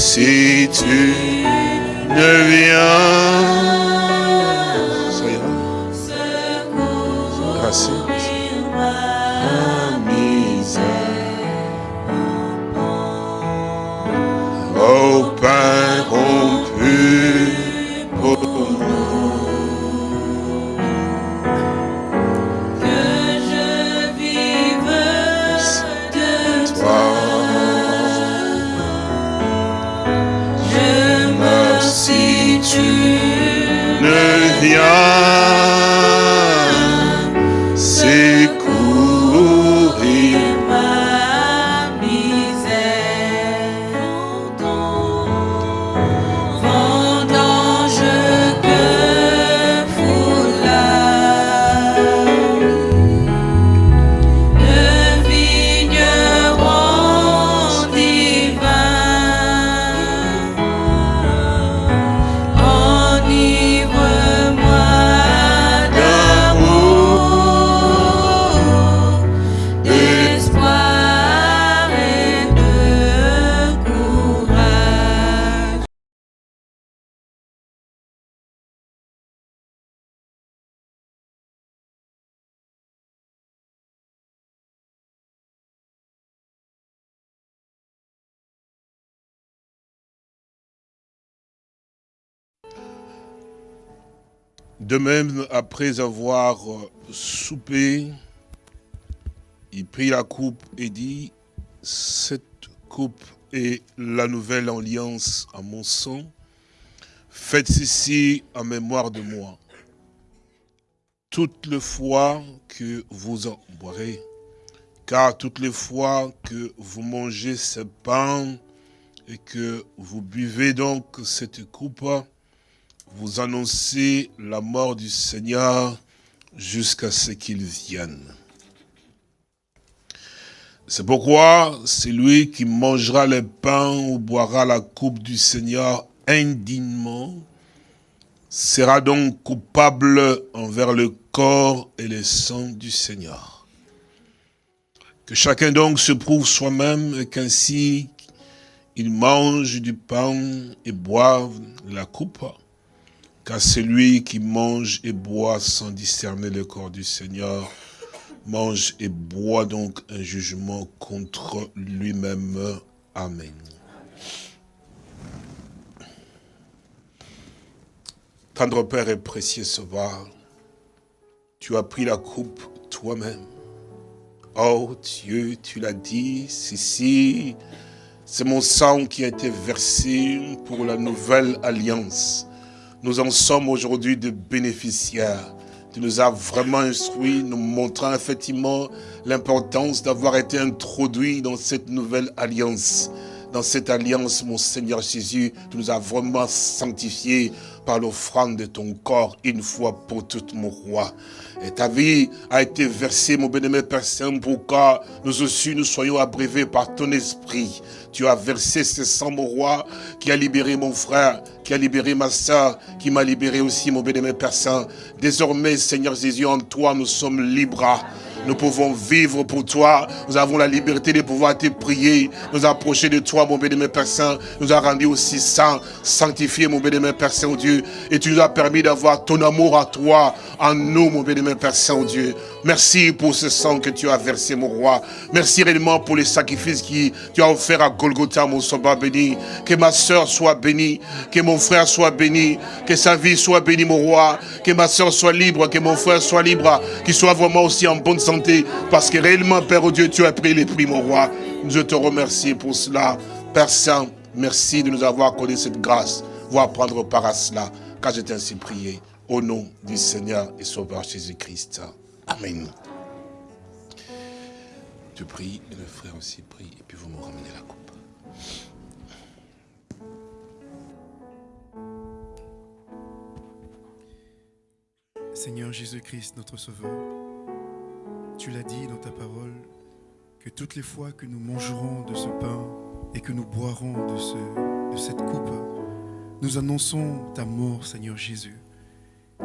Merci, tu ne viens. De même, après avoir euh, soupé, il prit la coupe et dit, cette coupe est la nouvelle alliance à mon sang. Faites ceci en mémoire de moi. Toutes les fois que vous en boirez, car toutes les fois que vous mangez ce pain et que vous buvez donc cette coupe, vous annoncez la mort du Seigneur jusqu'à ce qu'il vienne. C'est pourquoi celui qui mangera le pain ou boira la coupe du Seigneur indignement sera donc coupable envers le corps et le sang du Seigneur. Que chacun donc se prouve soi-même et qu'ainsi il mange du pain et boive la coupe, car celui qui mange et boit sans discerner le corps du Seigneur mange et boit donc un jugement contre lui-même. Amen. Tendre Père et précieux Sauveur, tu as pris la coupe toi-même. Oh Dieu, tu l'as dit, ceci, c'est mon sang qui a été versé pour la nouvelle alliance. Nous en sommes aujourd'hui des bénéficiaires. Tu nous as vraiment instruits, nous montrant effectivement l'importance d'avoir été introduits dans cette nouvelle alliance. Dans cette alliance, mon Seigneur Jésus, tu nous as vraiment sanctifiés par l'offrande de ton corps une fois pour toutes, mon roi. Et ta vie a été versée, mon bénémoine Père pour que nous aussi nous soyons abreuvés par ton esprit. Tu as versé ce sang, mon roi, qui a libéré mon frère, qui a libéré ma soeur, qui m'a libéré aussi, mon Saint. Désormais, Seigneur Jésus, en toi, nous sommes libres. Nous pouvons vivre pour toi. Nous avons la liberté de pouvoir te prier, nous approcher de toi, mon bénémoine Père Saint. Nous a rendu aussi saint, sanctifié, mon bénémoine Père Saint, Dieu. Et tu nous as permis d'avoir ton amour à toi, en nous, mon bénémoine Père Saint, Dieu. Merci pour ce sang que tu as versé, mon roi. Merci réellement pour les sacrifices que tu as offert à Golgotha, mon sauveur béni. Que ma soeur soit bénie, que mon frère soit béni, que sa vie soit bénie, mon roi. Que ma soeur soit libre, que mon frère soit libre, qu'il soit vraiment aussi en bonne santé. Parce que réellement, Père oh Dieu, tu as pris les prix, mon roi. Je te remercie pour cela. Père Saint, merci de nous avoir accordé cette grâce. Voir prendre part à cela, car j'ai ainsi prié. Au nom du Seigneur et Sauveur Jésus-Christ. Amen. Je prie et le frère aussi prie, et puis vous me ramenez la coupe. Seigneur Jésus-Christ, notre Sauveur, tu l'as dit dans ta parole que toutes les fois que nous mangerons de ce pain et que nous boirons de, de cette coupe, nous annonçons ta mort, Seigneur Jésus.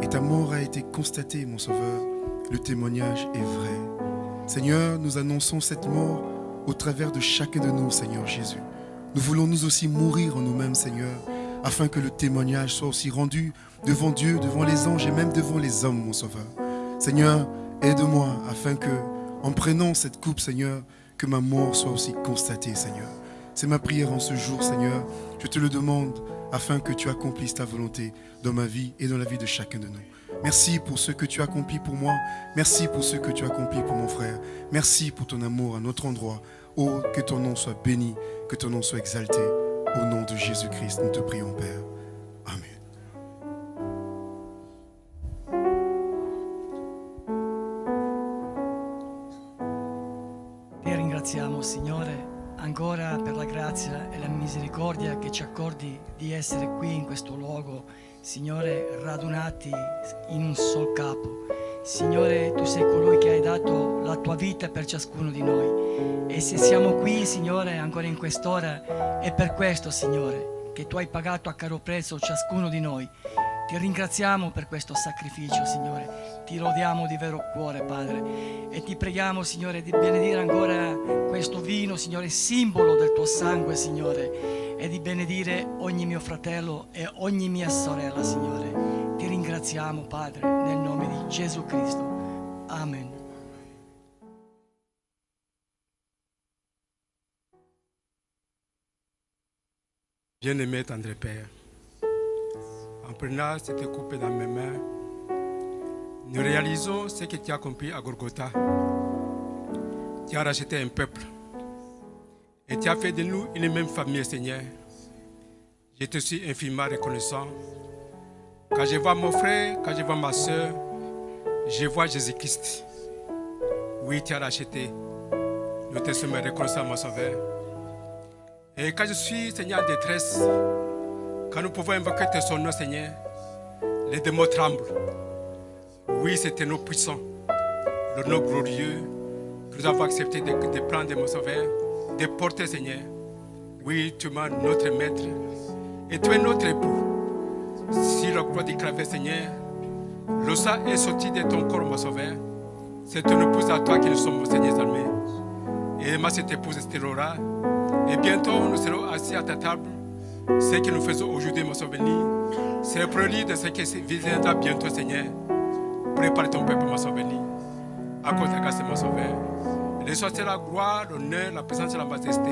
Et ta mort a été constatée, mon Sauveur. Le témoignage est vrai. Seigneur, nous annonçons cette mort au travers de chacun de nous, Seigneur Jésus. Nous voulons nous aussi mourir en nous-mêmes, Seigneur, afin que le témoignage soit aussi rendu devant Dieu, devant les anges et même devant les hommes, mon Sauveur. Seigneur, aide-moi afin que, en prenant cette coupe, Seigneur, que ma mort soit aussi constatée, Seigneur. C'est ma prière en ce jour, Seigneur. Je te le demande afin que tu accomplisses ta volonté dans ma vie et dans la vie de chacun de nous. Merci pour ce que tu as accompli pour moi. Merci pour ce que tu as accompli pour mon frère. Merci pour ton amour à notre endroit. Oh, que ton nom soit béni, que ton nom soit exalté. Au nom de Jésus-Christ, nous te prions, Père. Signore ancora per la grazia e la misericordia che ci accordi di essere qui in questo luogo, Signore, radunati in un sol capo. Signore, tu sei colui che hai dato la tua vita per ciascuno di noi. E se siamo qui, Signore, ancora in quest'ora, è per questo, Signore, che tu hai pagato a caro prezzo ciascuno di noi. Ti ringraziamo per questo sacrificio, Signore. Ti lodiamo di vero cuore, Padre. E ti preghiamo, Signore, di benedire ancora questo vino, Signore, simbolo del tuo sangue, Signore. E di benedire ogni mio fratello e ogni mia sorella, Signore. Ti ringraziamo, Padre, nel nome di Gesù Cristo. Amen. Bien-aimé tendre Père, en prenant cette coupe dans mes mains, nous réalisons ce que tu as accompli à Golgotha. Tu as racheté un peuple et tu as fait de nous une même famille, Seigneur. Je te suis infiniment reconnaissant. Quand je vois mon frère, quand je vois ma soeur, je vois Jésus-Christ. Oui, tu as racheté. Nous te sommes reconnaissants, mon sauveur. Et quand je suis, Seigneur, en détresse, quand nous pouvons invoquer ton nom, Seigneur, les démons tremblent. Oui, c'est un nom puissant, le nom glorieux que nous avons accepté de, prendre, mon sauveur, de porter, Seigneur. Oui, tu es notre maître et tu es notre époux. Si la croix du clavier, Seigneur, le sang est sorti de ton corps, mon sauveur. C'est ton épouse à toi que nous sommes, Seigneur, armés. Et moi, cette épouse, Laura. Et bientôt, nous serons assis à ta table. Ce que nous faisons aujourd'hui, mon sauveur, c'est le prélude de ce qui viendra bientôt, Seigneur. Prépare ton peuple, mon sauveur. À cause de ta grâce, mon sauveur. Soit la gloire, l'honneur, la présence et la majesté.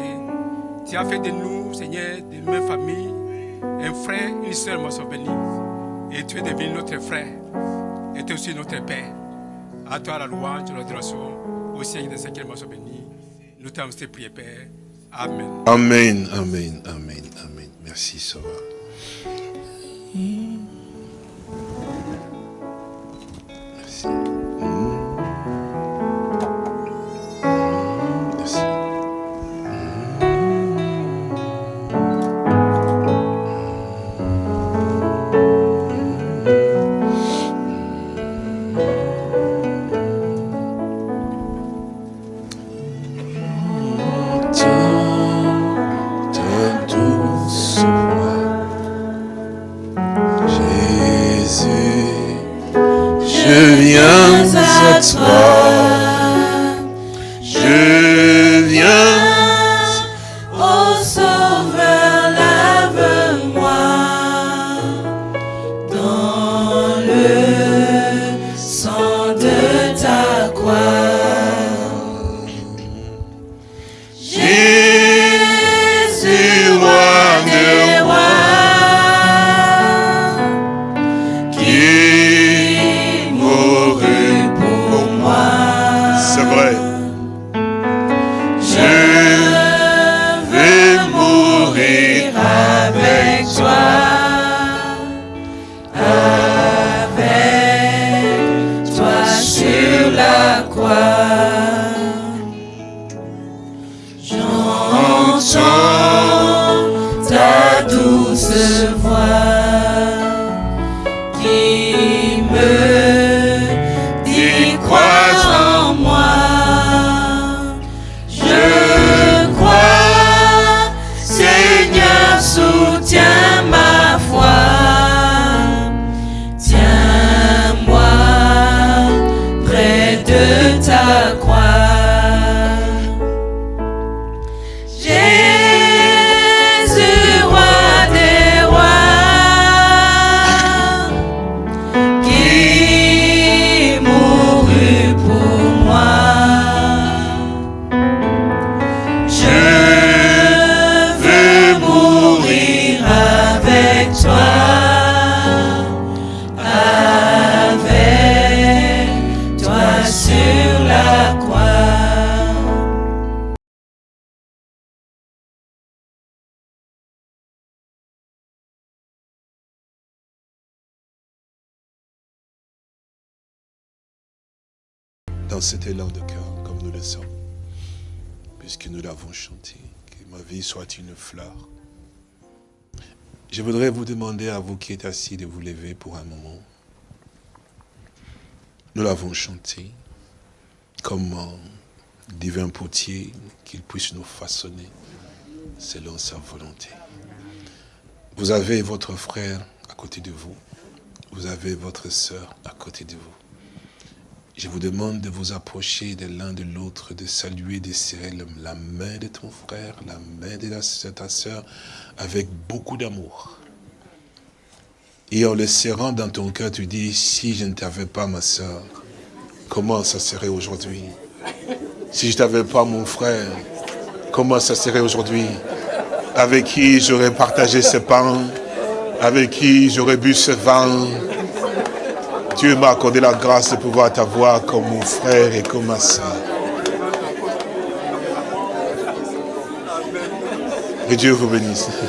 Tu as fait de nous, Seigneur, de même famille, un frère, une soeur, mon sauveur. Et tu es devenu notre frère. Et tu es aussi notre Père. À toi la louange, l'adoration, au Seigneur de Seigneur, mon sauveur. Nous t'avons prié, Père. Amen. Amen, amen, amen, amen. Merci, Sauveur. Merci. Cet élan de cœur, comme nous le sommes, puisque nous l'avons chanté, que ma vie soit une fleur. Je voudrais vous demander à vous qui êtes assis de vous lever pour un moment. Nous l'avons chanté comme divin potier qu'il puisse nous façonner selon sa volonté. Vous avez votre frère à côté de vous. Vous avez votre sœur à côté de vous. Je vous demande de vous approcher de l'un de l'autre, de saluer, de serrer la main de ton frère, la main de ta sœur, avec beaucoup d'amour. Et en le serrant dans ton cœur, tu dis, si je ne t'avais pas ma sœur, comment ça serait aujourd'hui? Si je n'avais pas mon frère, comment ça serait aujourd'hui? Avec qui j'aurais partagé ce pain? Avec qui j'aurais bu ce vin? Dieu m'a accordé la grâce de pouvoir t'avoir comme mon frère et comme ma soeur. Que Dieu vous bénisse. [laughs]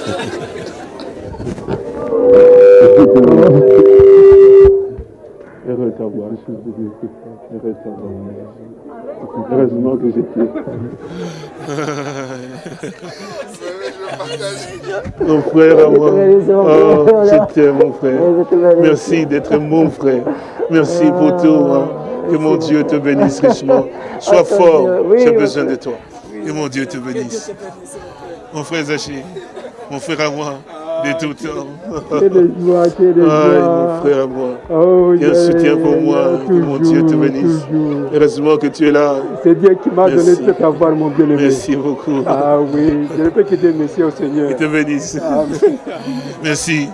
Heureux t'avoir. Heureux t'avoir. Heureusement que j'étais. [laughs] Mon frère à moi. Oh, je t'aime, mon frère. Merci d'être mon frère. Merci pour tout. hein. Que mon Dieu te bénisse richement. Sois fort. J'ai besoin de toi. Que mon Dieu te bénisse. Mon frère Zaché, mon frère à moi, de tout temps. Que de joie, que de Aïe, joie. mon frère à moi. Oh, Quel soutien pour moi. Que mon Dieu te toujours, bénisse. toujours. Heureusement que tu es là. C'est Dieu qui m'a donné cet avoir, mon bien-aimé. Merci beaucoup. Ah oui, je ne peux que dire merci au Seigneur. Te bénisse. Amen. Merci.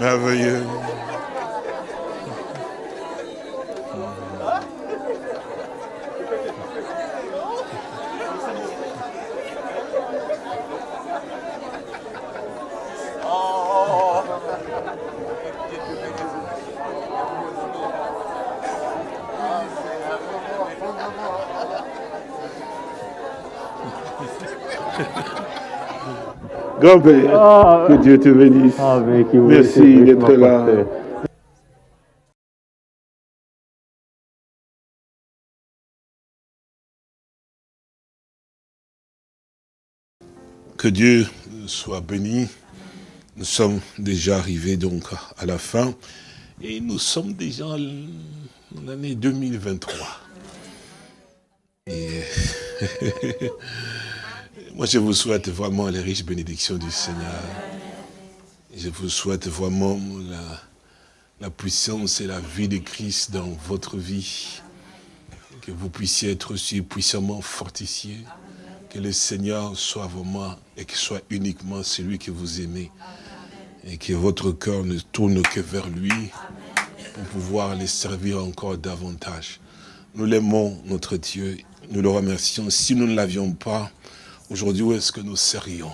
Merveilleux. [laughs] Grand-père, Ah, que Dieu te bénisse. ah, Merci d'être là. Que Dieu soit béni. Nous sommes déjà arrivés donc à la fin et nous sommes déjà en l'année 2023. Et [laughs] moi je vous souhaite vraiment les riches bénédictions du Seigneur. Je vous souhaite vraiment la, puissance et la vie de Christ dans votre vie. Que vous puissiez être aussi puissamment fortifiés. Que le Seigneur soit vraiment et qu'il soit uniquement celui que vous aimez. Et que votre cœur ne tourne que vers lui pour pouvoir les servir encore davantage. Nous l'aimons, notre Dieu. Nous le remercions. Si nous ne l'avions pas, aujourd'hui, où est-ce que nous serions?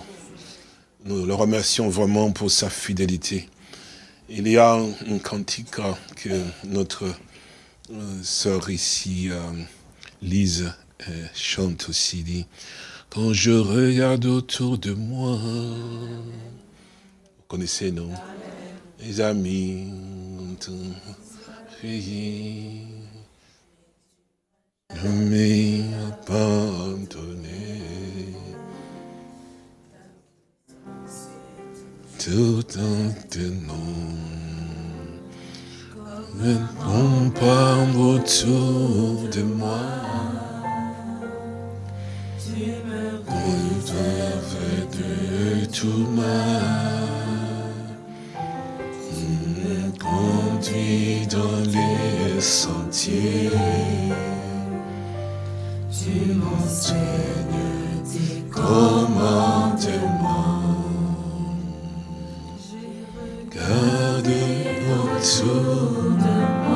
Nous le remercions vraiment pour sa fidélité. Il y a un cantique que notre euh, sœur ici, euh, Lise, euh, chante aussi, dit, quand je regarde autour de moi, vous connaissez, non? Les amis ont ne. Tout en tenant, me compare autour de moi. On fait de tout mal. Me conduit dans les sentiers. Tu m'enseignes tes commandements. Garde autour de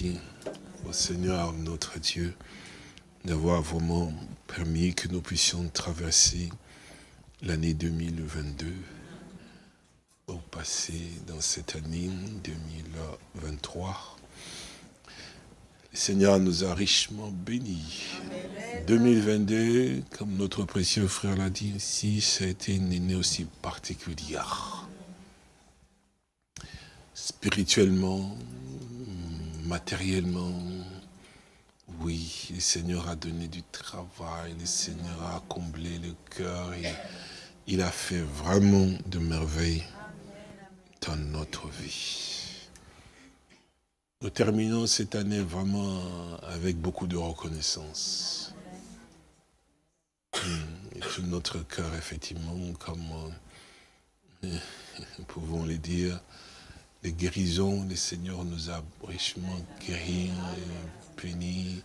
merci au Seigneur notre Dieu d'avoir vraiment permis que nous puissions traverser l'année 2022 au passé dans cette année 2023. Le Seigneur nous a richement bénis. 2022, comme notre précieux frère l'a dit ici, ça a été une année aussi particulière. Spirituellement, matériellement, oui, le Seigneur a donné du travail, le Seigneur a comblé le cœur il a fait vraiment de merveilles dans notre vie. Nous terminons cette année vraiment avec beaucoup de reconnaissance. Hmm, tout notre cœur, effectivement, comme euh, nous [laughs] pouvons le dire, les guérisons, le Seigneur nous a richement guéris, et bénis.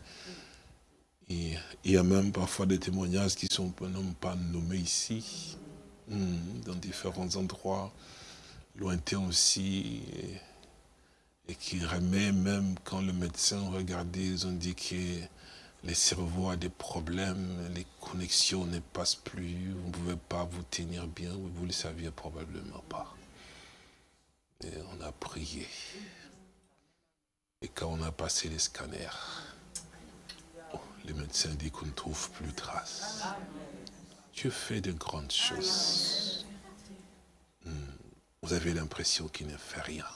Et il y a même parfois des témoignages qui sont non pas nommés ici, hmm, dans différents endroits, lointains aussi, et, et qui remet même quand le médecin regardait, ils ont dit que le cerveau a des problèmes, les connexions ne passent plus, vous ne pouvez pas vous tenir bien, vous ne le saviez probablement pas. On a prié. Et quand on a passé les scanners, oh, le médecin dit qu'on ne trouve plus de traces. Dieu fait de grandes choses. Hmm. Vous avez l'impression qu'il ne fait rien.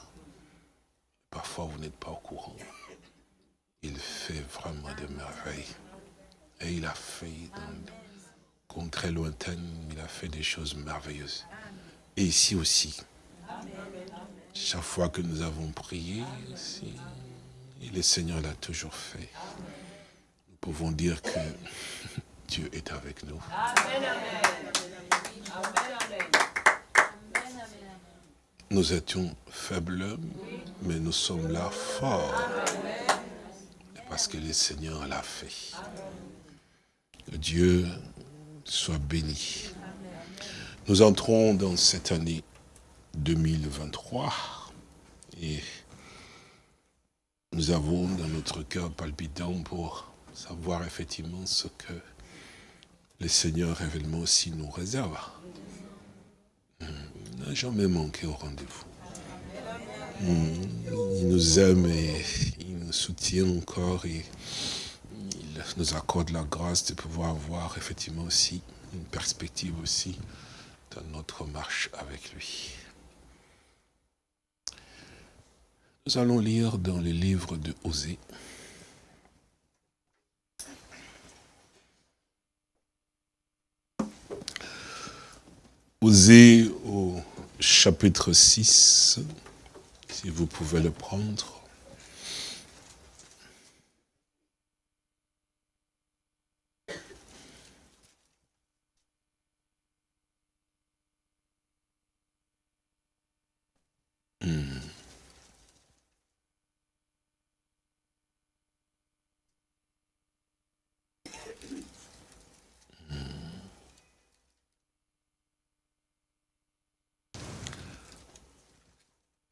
Parfois, vous n'êtes pas au courant. Il fait vraiment des merveilles. Et il a fait dans des contrées lointaines, il a fait des choses merveilleuses. Et ici aussi, chaque fois que nous avons prié, et le Seigneur l'a toujours fait. Nous pouvons dire que [laughs] Dieu est avec nous. Nous étions faibles, mais nous sommes là forts. Parce que le Seigneur l'a fait. Que Dieu soit béni. Nous entrons dans cette année 2023 et nous avons dans notre cœur palpitant pour savoir effectivement ce que le Seigneur révèlement aussi nous réserve. Il n'a jamais manqué au rendez-vous. Il nous aime et il nous soutient encore et il nous accorde la grâce de pouvoir avoir effectivement aussi une perspective aussi dans notre marche avec lui. Nous allons lire dans le livre de Osée. Osée au chapitre 6, si vous pouvez le prendre.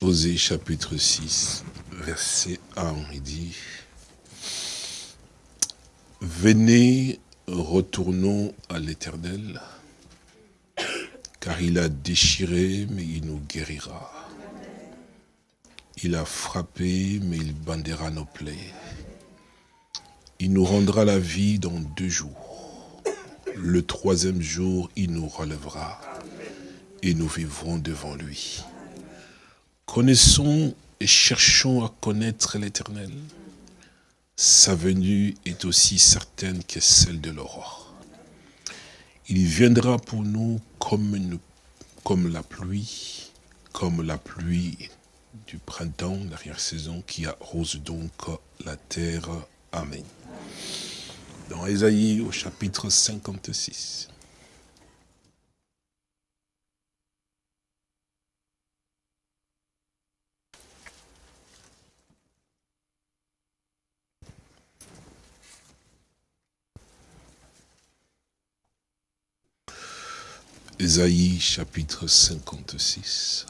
Osée chapitre 6, verset 1, il dit, Venez, retournons à l'Éternel, car il a déchiré, mais il nous guérira. Il a frappé, mais il bandera nos plaies. Il nous rendra la vie dans deux jours. Le troisième jour, il nous relèvera, et nous vivrons devant lui. Connaissons et cherchons à connaître l'Éternel. Sa venue est aussi certaine que celle de l'aurore. Il viendra pour nous comme, la pluie, comme la pluie du printemps, l'arrière-saison, qui arrose donc la terre. Amen. Dans Ésaïe au chapitre 56. Ésaïe chapitre 56,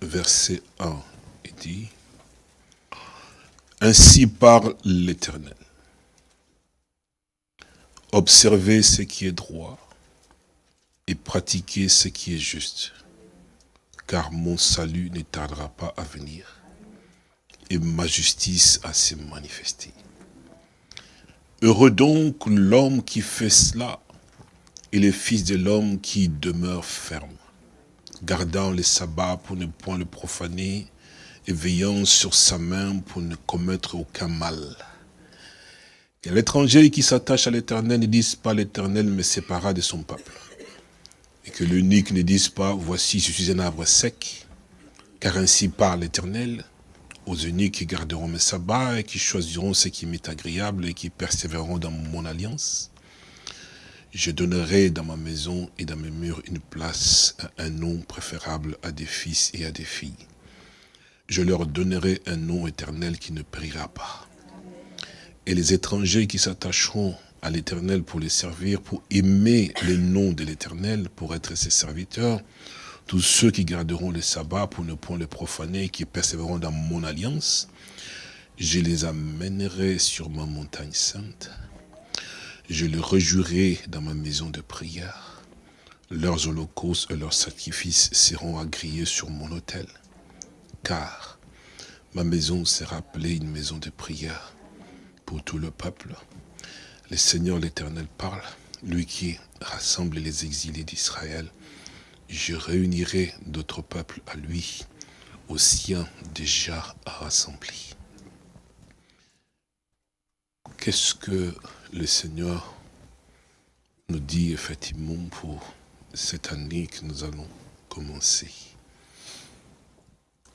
verset 1, il dit, Ainsi parle l'Éternel. Observez ce qui est droit et pratiquez ce qui est juste, car mon salut ne tardera pas à venir et ma justice à se manifester. Heureux donc l'homme qui fait cela, et le fils de l'homme qui demeure ferme, gardant le sabbat pour ne point le profaner, et veillant sur sa main pour ne commettre aucun mal. Que l'étranger qui s'attache à l'éternel ne dise pas l'éternel me sépara de son peuple. Et que l'unique ne dise pas, voici je suis un arbre sec, car ainsi parle l'éternel, aux uniques qui garderont mes sabbats et qui choisiront ce qui m'est agréable et qui persévéreront dans mon alliance. Je donnerai dans ma maison et dans mes murs une place, un nom préférable à des fils et à des filles. Je leur donnerai un nom éternel qui ne périra pas. Et les étrangers qui s'attacheront à l'éternel pour les servir, pour aimer le nom de l'éternel, pour être ses serviteurs, tous ceux qui garderont le sabbat pour ne point le profaner, et qui persévéreront dans mon alliance, je les amènerai sur ma montagne sainte. Je les rejouerai dans ma maison de prière. Leurs holocaustes et leurs sacrifices seront agréés sur mon autel. Car ma maison sera appelée une maison de prière pour tout le peuple. Le Seigneur l'Éternel parle, lui qui rassemble les exilés d'Israël. Je réunirai d'autres peuples à lui, aux siens déjà rassemblés. Qu'est-ce que le Seigneur nous dit effectivement pour cette année que nous allons commencer?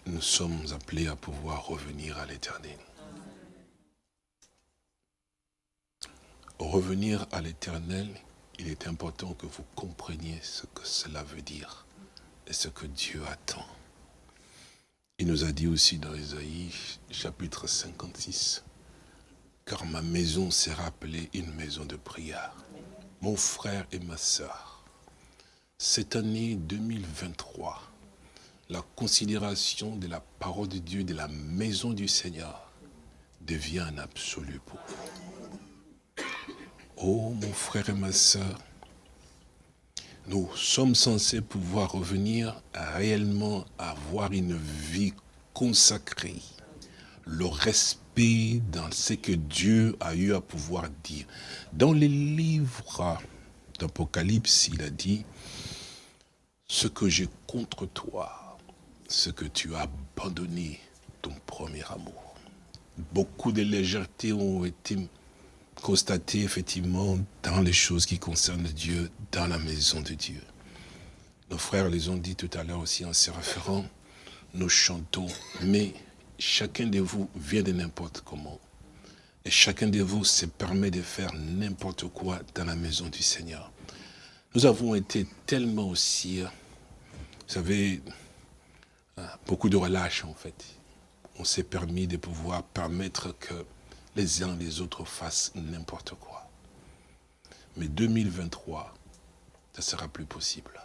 Nous sommes appelés à pouvoir revenir à l'éternel. revenir à l'éternel, il est important que vous compreniez ce que cela veut dire et ce que Dieu attend. Il nous a dit aussi dans Isaïe, chapitre 56, car ma maison sera appelée une maison de prière. Mon frère et ma sœur, cette année 2023, la considération de la parole de Dieu, de la maison du Seigneur, devient un absolu pour vous. Oh mon frère et ma soeur, nous sommes censés pouvoir revenir à réellement avoir une vie consacrée, le respect dans ce que Dieu a eu à pouvoir dire. Dans les livres d'Apocalypse, il a dit, ce que j'ai contre toi, ce que tu as abandonné ton premier amour. Beaucoup de légèretés ont été constater effectivement dans les choses qui concernent Dieu, dans la maison de Dieu. Nos frères les ont dit tout à l'heure aussi en se référant, nous chantons, mais chacun de vous vient de n'importe comment. Et chacun de vous se permet de faire n'importe quoi dans la maison du Seigneur. Nous avons été tellement aussi, vous savez, beaucoup de relâche en fait. On s'est permis de pouvoir permettre que les uns les autres fassent n'importe quoi. Mais 2023, ça ne sera plus possible.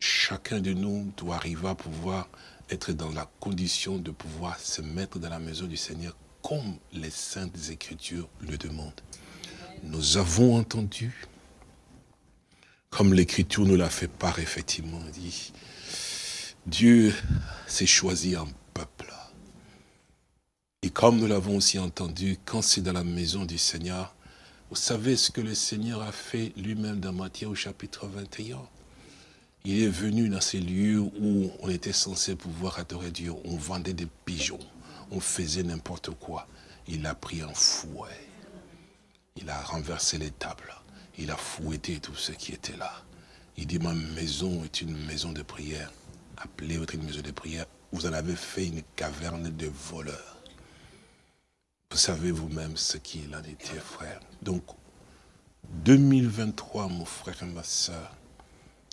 Chacun de nous doit arriver à pouvoir être dans la condition de pouvoir se mettre dans la maison du Seigneur comme les Saintes Écritures le demandent. Nous avons entendu, comme l'Écriture nous l'a fait part effectivement, dit, Dieu s'est choisi un peuple et comme nous l'avons aussi entendu, quand c'est dans la maison du Seigneur, vous savez ce que le Seigneur a fait lui-même dans Matthieu au chapitre 21 Il est venu dans ces lieux où on était censé pouvoir adorer Dieu. On vendait des pigeons, on faisait n'importe quoi. Il a pris un fouet. Il a renversé les tables. Il a fouetté tout ce qui était là. Il dit, ma maison est une maison de prière. Appelez votre maison de prière. Vous en avez fait une caverne de voleurs. Vous savez vous-même ce qu'il en était, frère. Donc, 2023, mon frère et ma soeur,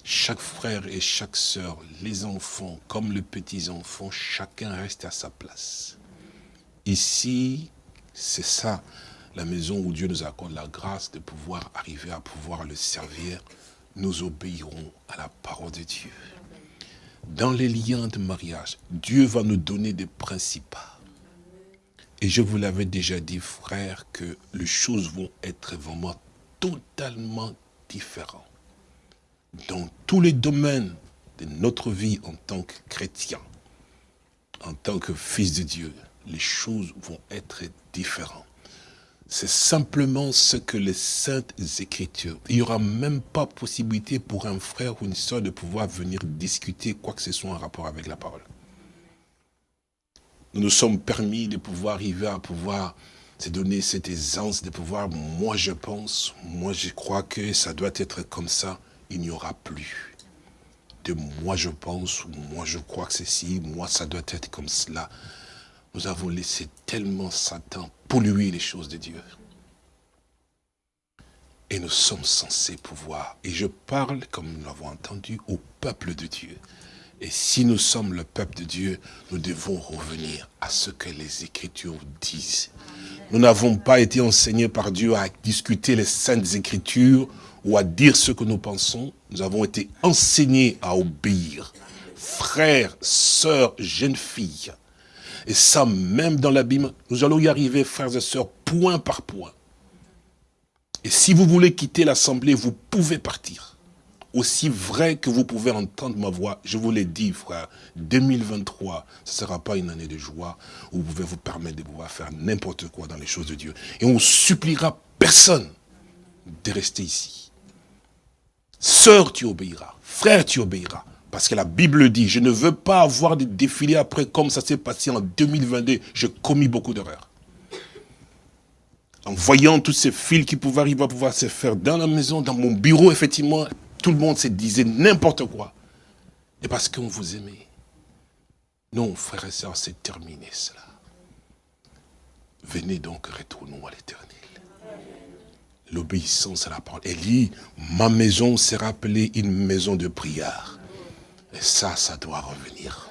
chaque frère et chaque soeur, les enfants comme les petits-enfants, chacun reste à sa place. Ici, c'est ça, la maison où Dieu nous accorde la grâce de pouvoir arriver à pouvoir le servir. Nous obéirons à la parole de Dieu. Dans les liens de mariage, Dieu va nous donner des principes et je vous l'avais déjà dit, frère, que les choses vont être vraiment totalement différentes. Dans tous les domaines de notre vie en tant que chrétien. en tant que fils de Dieu, les choses vont être différentes. C'est simplement ce que les saintes écritures. Il n'y aura même pas possibilité pour un frère ou une soeur de pouvoir venir discuter quoi que ce soit en rapport avec la parole. Nous nous sommes permis de pouvoir arriver à pouvoir se donner cette aisance de pouvoir, moi je pense, moi je crois que ça doit être comme ça, il n'y aura plus de moi je pense, moi je crois que ceci, moi ça doit être comme cela. Nous avons laissé tellement Satan polluer les choses de Dieu. Et nous sommes censés pouvoir, et je parle, comme nous l'avons entendu, au peuple de Dieu. Et si nous sommes le peuple de Dieu, nous devons revenir à ce que les Écritures disent. Nous n'avons pas été enseignés par Dieu à discuter les saintes Écritures ou à dire ce que nous pensons. Nous avons été enseignés à obéir. Frères, sœurs, jeunes filles. Et ça, même dans la Bible, nous allons y arriver, frères et sœurs, point par point. Et si vous voulez quitter l'assemblée, vous pouvez partir. Aussi vrai que vous pouvez entendre ma voix, je vous l'ai dit, frère, 2023, ce ne sera pas une année de joie où vous pouvez vous permettre de pouvoir faire n'importe quoi dans les choses de Dieu. Et on suppliera personne de rester ici. Sœur, tu obéiras. Frère, tu obéiras. Parce que la Bible dit, je ne veux pas avoir de défilé après comme ça s'est passé en 2022. J'ai commis beaucoup d'erreurs. En voyant tous ces fils qui pouvaient arriver à pouvoir se faire dans la maison, dans mon bureau, effectivement, tout le monde se disait n'importe quoi. Et parce qu'on vous aimait. Non, frères et sœurs, c'est terminé cela. Venez donc, retournons à l'éternel. L'obéissance à la parole. Dit, ma maison sera appelée une maison de prière. Et ça, ça doit revenir.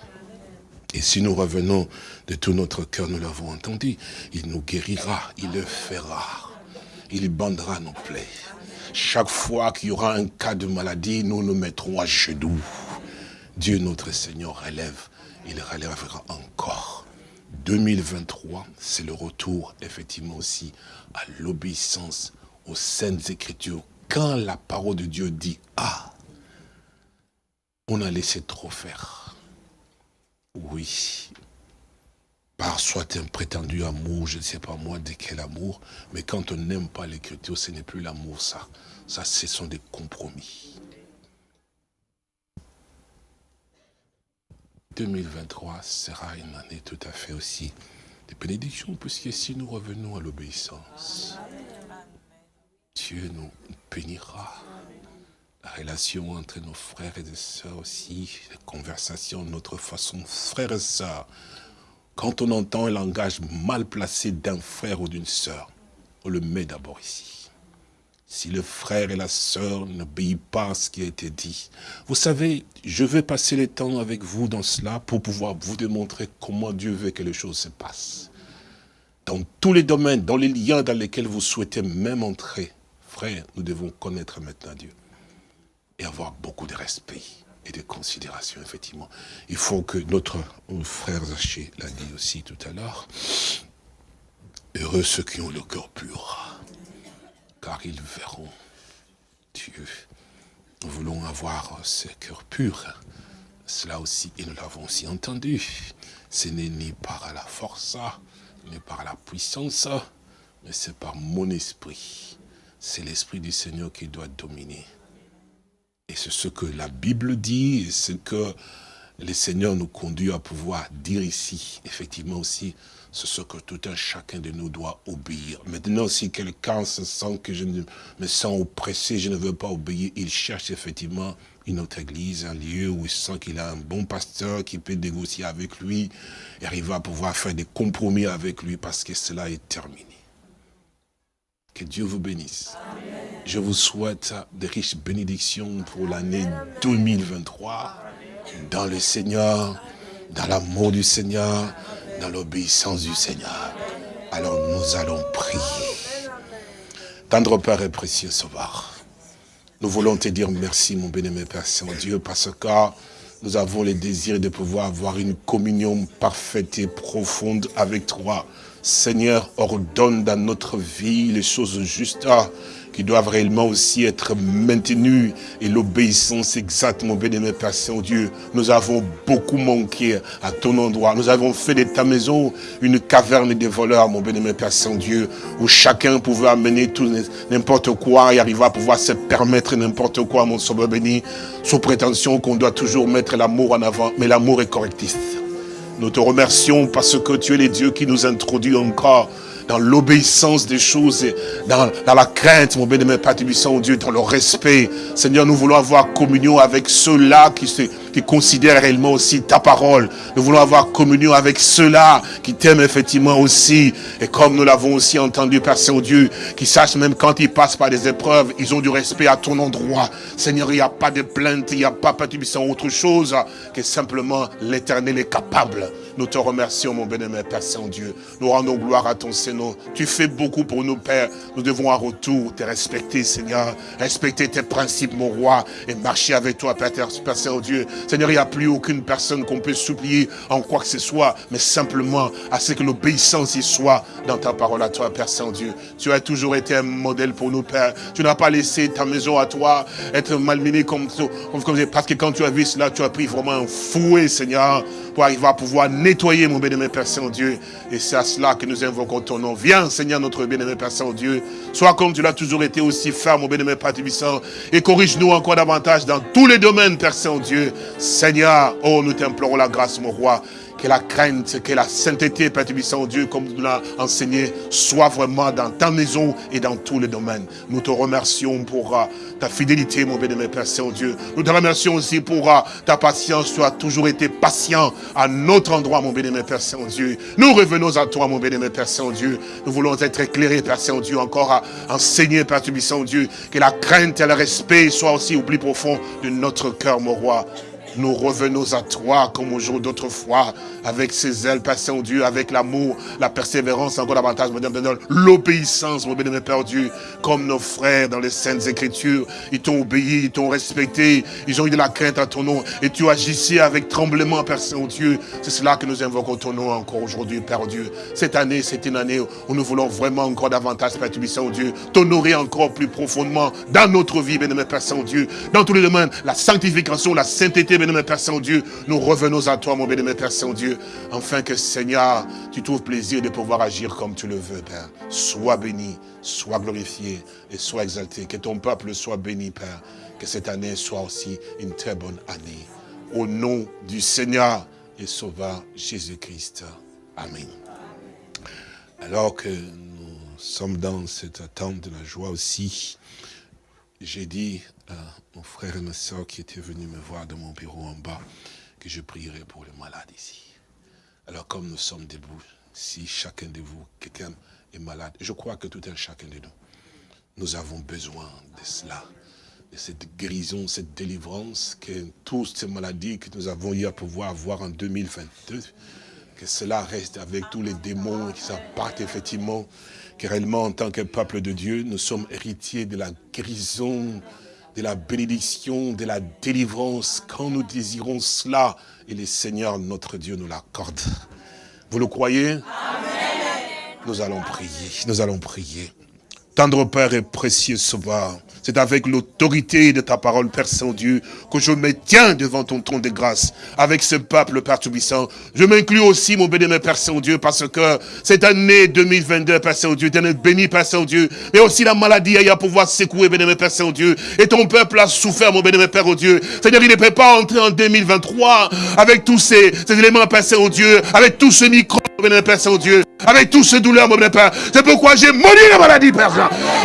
Et si nous revenons de tout notre cœur, nous l'avons entendu, il nous guérira, il le fera. Il bandera nos plaies. Chaque fois qu'il y aura un cas de maladie, nous nous mettrons à genoux. Dieu notre Seigneur relève, il relèvera encore. 2023, c'est le retour effectivement aussi à l'obéissance aux saintes écritures. Quand la parole de Dieu dit « Ah », on a laissé trop faire. Oui, par soit un prétendu amour, je ne sais pas moi de quel amour, mais quand on n'aime pas l'écriture, ce n'est plus l'amour, ça. Ça, ce sont des compromis. 2023 sera une année tout à fait aussi de bénédiction, puisque si nous revenons à l'obéissance, Dieu nous bénira. La relation entre nos frères et nos sœurs aussi, les conversations, notre façon, frères et sœurs, quand on entend un langage mal placé d'un frère ou d'une sœur, on le met d'abord ici. Si le frère et la sœur n'obéissent pas à ce qui a été dit. Vous savez, je vais passer le temps avec vous dans cela pour pouvoir vous démontrer comment Dieu veut que les choses se passent. Dans tous les domaines, dans les liens dans lesquels vous souhaitez même entrer, frère, nous devons connaître maintenant Dieu. Et avoir beaucoup de respect et de considération, effectivement. Il faut que notre frère Zaché l'a dit aussi tout à l'heure, heureux ceux qui ont le cœur pur, car ils verront Dieu. Nous voulons avoir ce cœur pur. Cela aussi, et nous l'avons aussi entendu. Ce n'est ni par la force, ni par la puissance, mais c'est par mon esprit. C'est l'esprit du Seigneur qui doit dominer. Et c'est ce que la Bible dit, et ce que le Seigneur nous conduit à pouvoir dire ici, effectivement aussi, c'est ce que tout un chacun de nous doit obéir. Maintenant, si quelqu'un se sent que je me sens oppressé, je ne veux pas obéir, il cherche effectivement une autre église, un lieu où il sent qu'il a un bon pasteur qui peut négocier avec lui et arriver à pouvoir faire des compromis avec lui parce que cela est terminé. Que Dieu vous bénisse. Je vous souhaite de riches bénédictions pour l'année 2023 dans le Seigneur, dans l'amour du Seigneur, dans l'obéissance du Seigneur. Alors nous allons prier. Tendre Père et précieux Sauveur, nous voulons te dire merci mon bien-aimé Père Saint-Dieu parce que nous avons le désir de pouvoir avoir une communion parfaite et profonde avec toi. Seigneur, ordonne dans notre vie les choses justes qui doivent réellement aussi être maintenues et l'obéissance exacte, mon bien-aimé Père Saint-Dieu. Nous avons beaucoup manqué à ton endroit. Nous avons fait de ta maison une caverne des voleurs, mon bien-aimé Père Saint-Dieu, où chacun pouvait amener tout n'importe quoi et arriver à pouvoir se permettre n'importe quoi, mon sauveur béni, sous prétention qu'on doit toujours mettre l'amour en avant. Mais l'amour est correctif. Nous te remercions parce que tu es le Dieu qui nous introduit encore dans l'obéissance des choses, dans, dans la crainte, mon bien-aimé Père Tubissant, Dieu, dans le respect. Seigneur, nous voulons avoir communion avec ceux-là qui, qui considèrent réellement aussi ta parole. Nous voulons avoir communion avec ceux-là qui t'aiment effectivement aussi. Et comme nous l'avons aussi entendu, Père Saint-Dieu, qui sachent même quand ils passent par des épreuves, ils ont du respect à ton endroit. Seigneur, il n'y a pas de plainte, il n'y a pas, Père Tubissant, autre chose que simplement l'éternel est capable. Nous te remercions, mon bien-aimé Père Saint-Dieu. Nous rendons gloire à ton Seigneur. Tu fais beaucoup pour nous, Père. Nous devons en retour te respecter, Seigneur. Respecter tes principes, mon roi, et marcher avec toi, Père, Saint-Dieu. Seigneur, il n'y a plus aucune personne qu'on peut supplier en quoi que ce soit, mais simplement à ce que l'obéissance y soit dans ta parole à toi, Père Saint-Dieu. Tu as toujours été un modèle pour nous, Père. Tu n'as pas laissé ta maison à toi être malmenée comme, comme, comme- parce que quand tu as vu cela, tu as pris vraiment un fouet, Seigneur, pour arriver à pouvoir nettoyer, mon bien-aimé Père Saint-Dieu. Et c'est à cela que nous invoquons ton nom. Viens, Seigneur, notre bien-aimé Père Saint-Dieu. Sois comme tu l'as toujours été aussi ferme, mon bien-aimé Père Tubissant. Et corrige-nous encore davantage dans tous les domaines, Père Saint-Dieu. Seigneur, oh, nous t'implorons la grâce, mon roi. Que la crainte, que la sainteté, Père Tubissant, Dieu, comme tu l'as enseigné, soit vraiment dans ta maison et dans tous les domaines. Nous te remercions pour euh, ta fidélité, mon bien-aimé Père Saint-Dieu. Nous te remercions aussi pour euh, ta patience. Tu as toujours été patient à notre endroit, mon bien-aimé Père Saint-Dieu. Nous revenons à toi, mon bien-aimé Père Saint-Dieu. Nous voulons être éclairés, Père Saint-Dieu, encore à enseigner, Père Tubissant, Dieu, que la crainte et le respect soient aussi au plus profond de notre cœur, mon roi. Nous revenons à toi comme au jour d'autrefois, avec ses ailes, Père Saint-Dieu, avec l'amour, la persévérance, encore davantage, l'obéissance, mon bien-aimé Père Dieu, comme nos frères dans les Saintes Écritures. Ils t'ont obéi, ils t'ont respecté, ils ont eu de la crainte à ton nom, et tu agissais avec tremblement, Père Saint-Dieu. C'est cela que nous invoquons ton nom encore aujourd'hui, Père Dieu. Cette année, c'est une année où nous voulons vraiment encore davantage, Père Saint-Dieu, t'honorer encore plus profondément dans notre vie, bien-aimé Père Saint-Dieu, dans tous les domaines, la sanctification, la sainteté, Père Saint-Dieu, nous revenons à toi, mon bien-aimé Père Saint-Dieu, afin que, Seigneur, tu trouves plaisir de pouvoir agir comme tu le veux, Père. Sois béni, sois glorifié et sois exalté. Que ton peuple soit béni, Père. Que cette année soit aussi une très bonne année. Au nom du Seigneur et Sauveur Jésus-Christ. Amen. Alors que nous sommes dans cette attente de la joie aussi, j'ai dit à mon frère et ma soeur qui étaient venus me voir dans mon bureau en bas que je prierais pour les malades ici. Alors comme nous sommes debout, si chacun de vous, quelqu'un est malade, je crois que tout un chacun de nous, nous avons besoin de cela, de cette guérison, cette délivrance, que toutes ces maladies que nous avons eu à pouvoir avoir en 2022, que cela reste avec tous les démons qui s'en partent effectivement, que réellement en tant que peuple de Dieu, nous sommes héritiers de la guérison, de la bénédiction, de la délivrance, quand nous désirons cela, et le Seigneur notre Dieu nous l'accorde. Vous le croyez? Nous allons prier, nous allons prier. Tendre Père et précieux Sauveur, c'est avec l'autorité de ta parole, Père Saint-Dieu, que je me tiens devant ton trône de grâce, avec ce peuple, Père Tout-Puissant. Je m'inclus aussi, mon béni, Père Saint-Dieu, parce que cette année 2022, Père Saint-Dieu, tu es béni, Père Saint-Dieu, mais aussi la maladie a à pouvoir secouer, béni, Père Saint-Dieu, et ton peuple a souffert, mon béni, Père Dieu. Seigneur, il ne peut pas entrer en 2023 avec tous ces, ces éléments, Père Saint-Dieu, avec tout ce micro, mon Père Saint-Dieu, avec tout ce douleur, mon Père. C'est pourquoi j'ai maudit la maladie, Père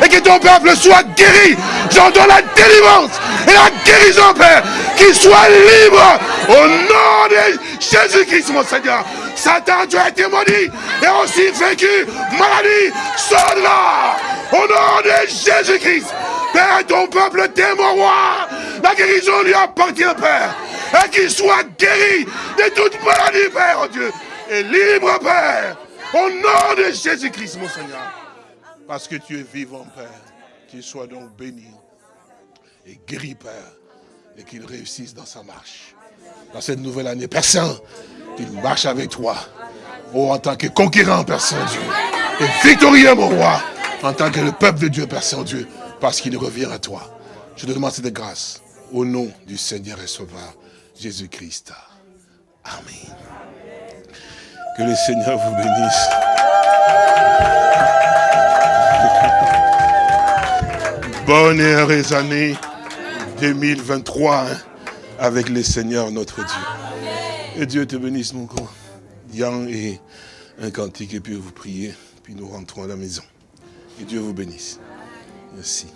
et que ton peuple soit guéri. J'entends la délivrance et la guérison, Père, qu'il soit libre au nom de Jésus-Christ, mon Seigneur. Satan, tu as été maudit et aussi vaincu. Maladie, sors au nom de Jésus-Christ. Père, ton peuple roi. La guérison lui appartient, Père. Et qu'il soit guéri de toute maladie, Père, oh Dieu. Et libre, Père, au nom de Jésus-Christ, mon Seigneur. Parce que tu es vivant, Père. Qu'il soit donc béni et guéri, Père. Et qu'il réussisse dans sa marche. Dans cette nouvelle année, Père Saint, qu'il marche avec toi. Oh, en tant que conquérant, Père Saint-Dieu. Et victorieux, mon roi. En tant que le peuple de Dieu, Père Saint-Dieu. parce qu'il revient à toi. Je te demande cette grâce au nom du Seigneur et Sauveur Jésus-Christ. Amen. Que le Seigneur vous bénisse. [laughs] Bonne et heureuse année 2023 hein, avec le Seigneur notre Dieu. Et Dieu te bénisse mon grand. Yann et un cantique et puis vous priez, puis nous rentrons à la maison. Et Dieu vous bénisse. Merci.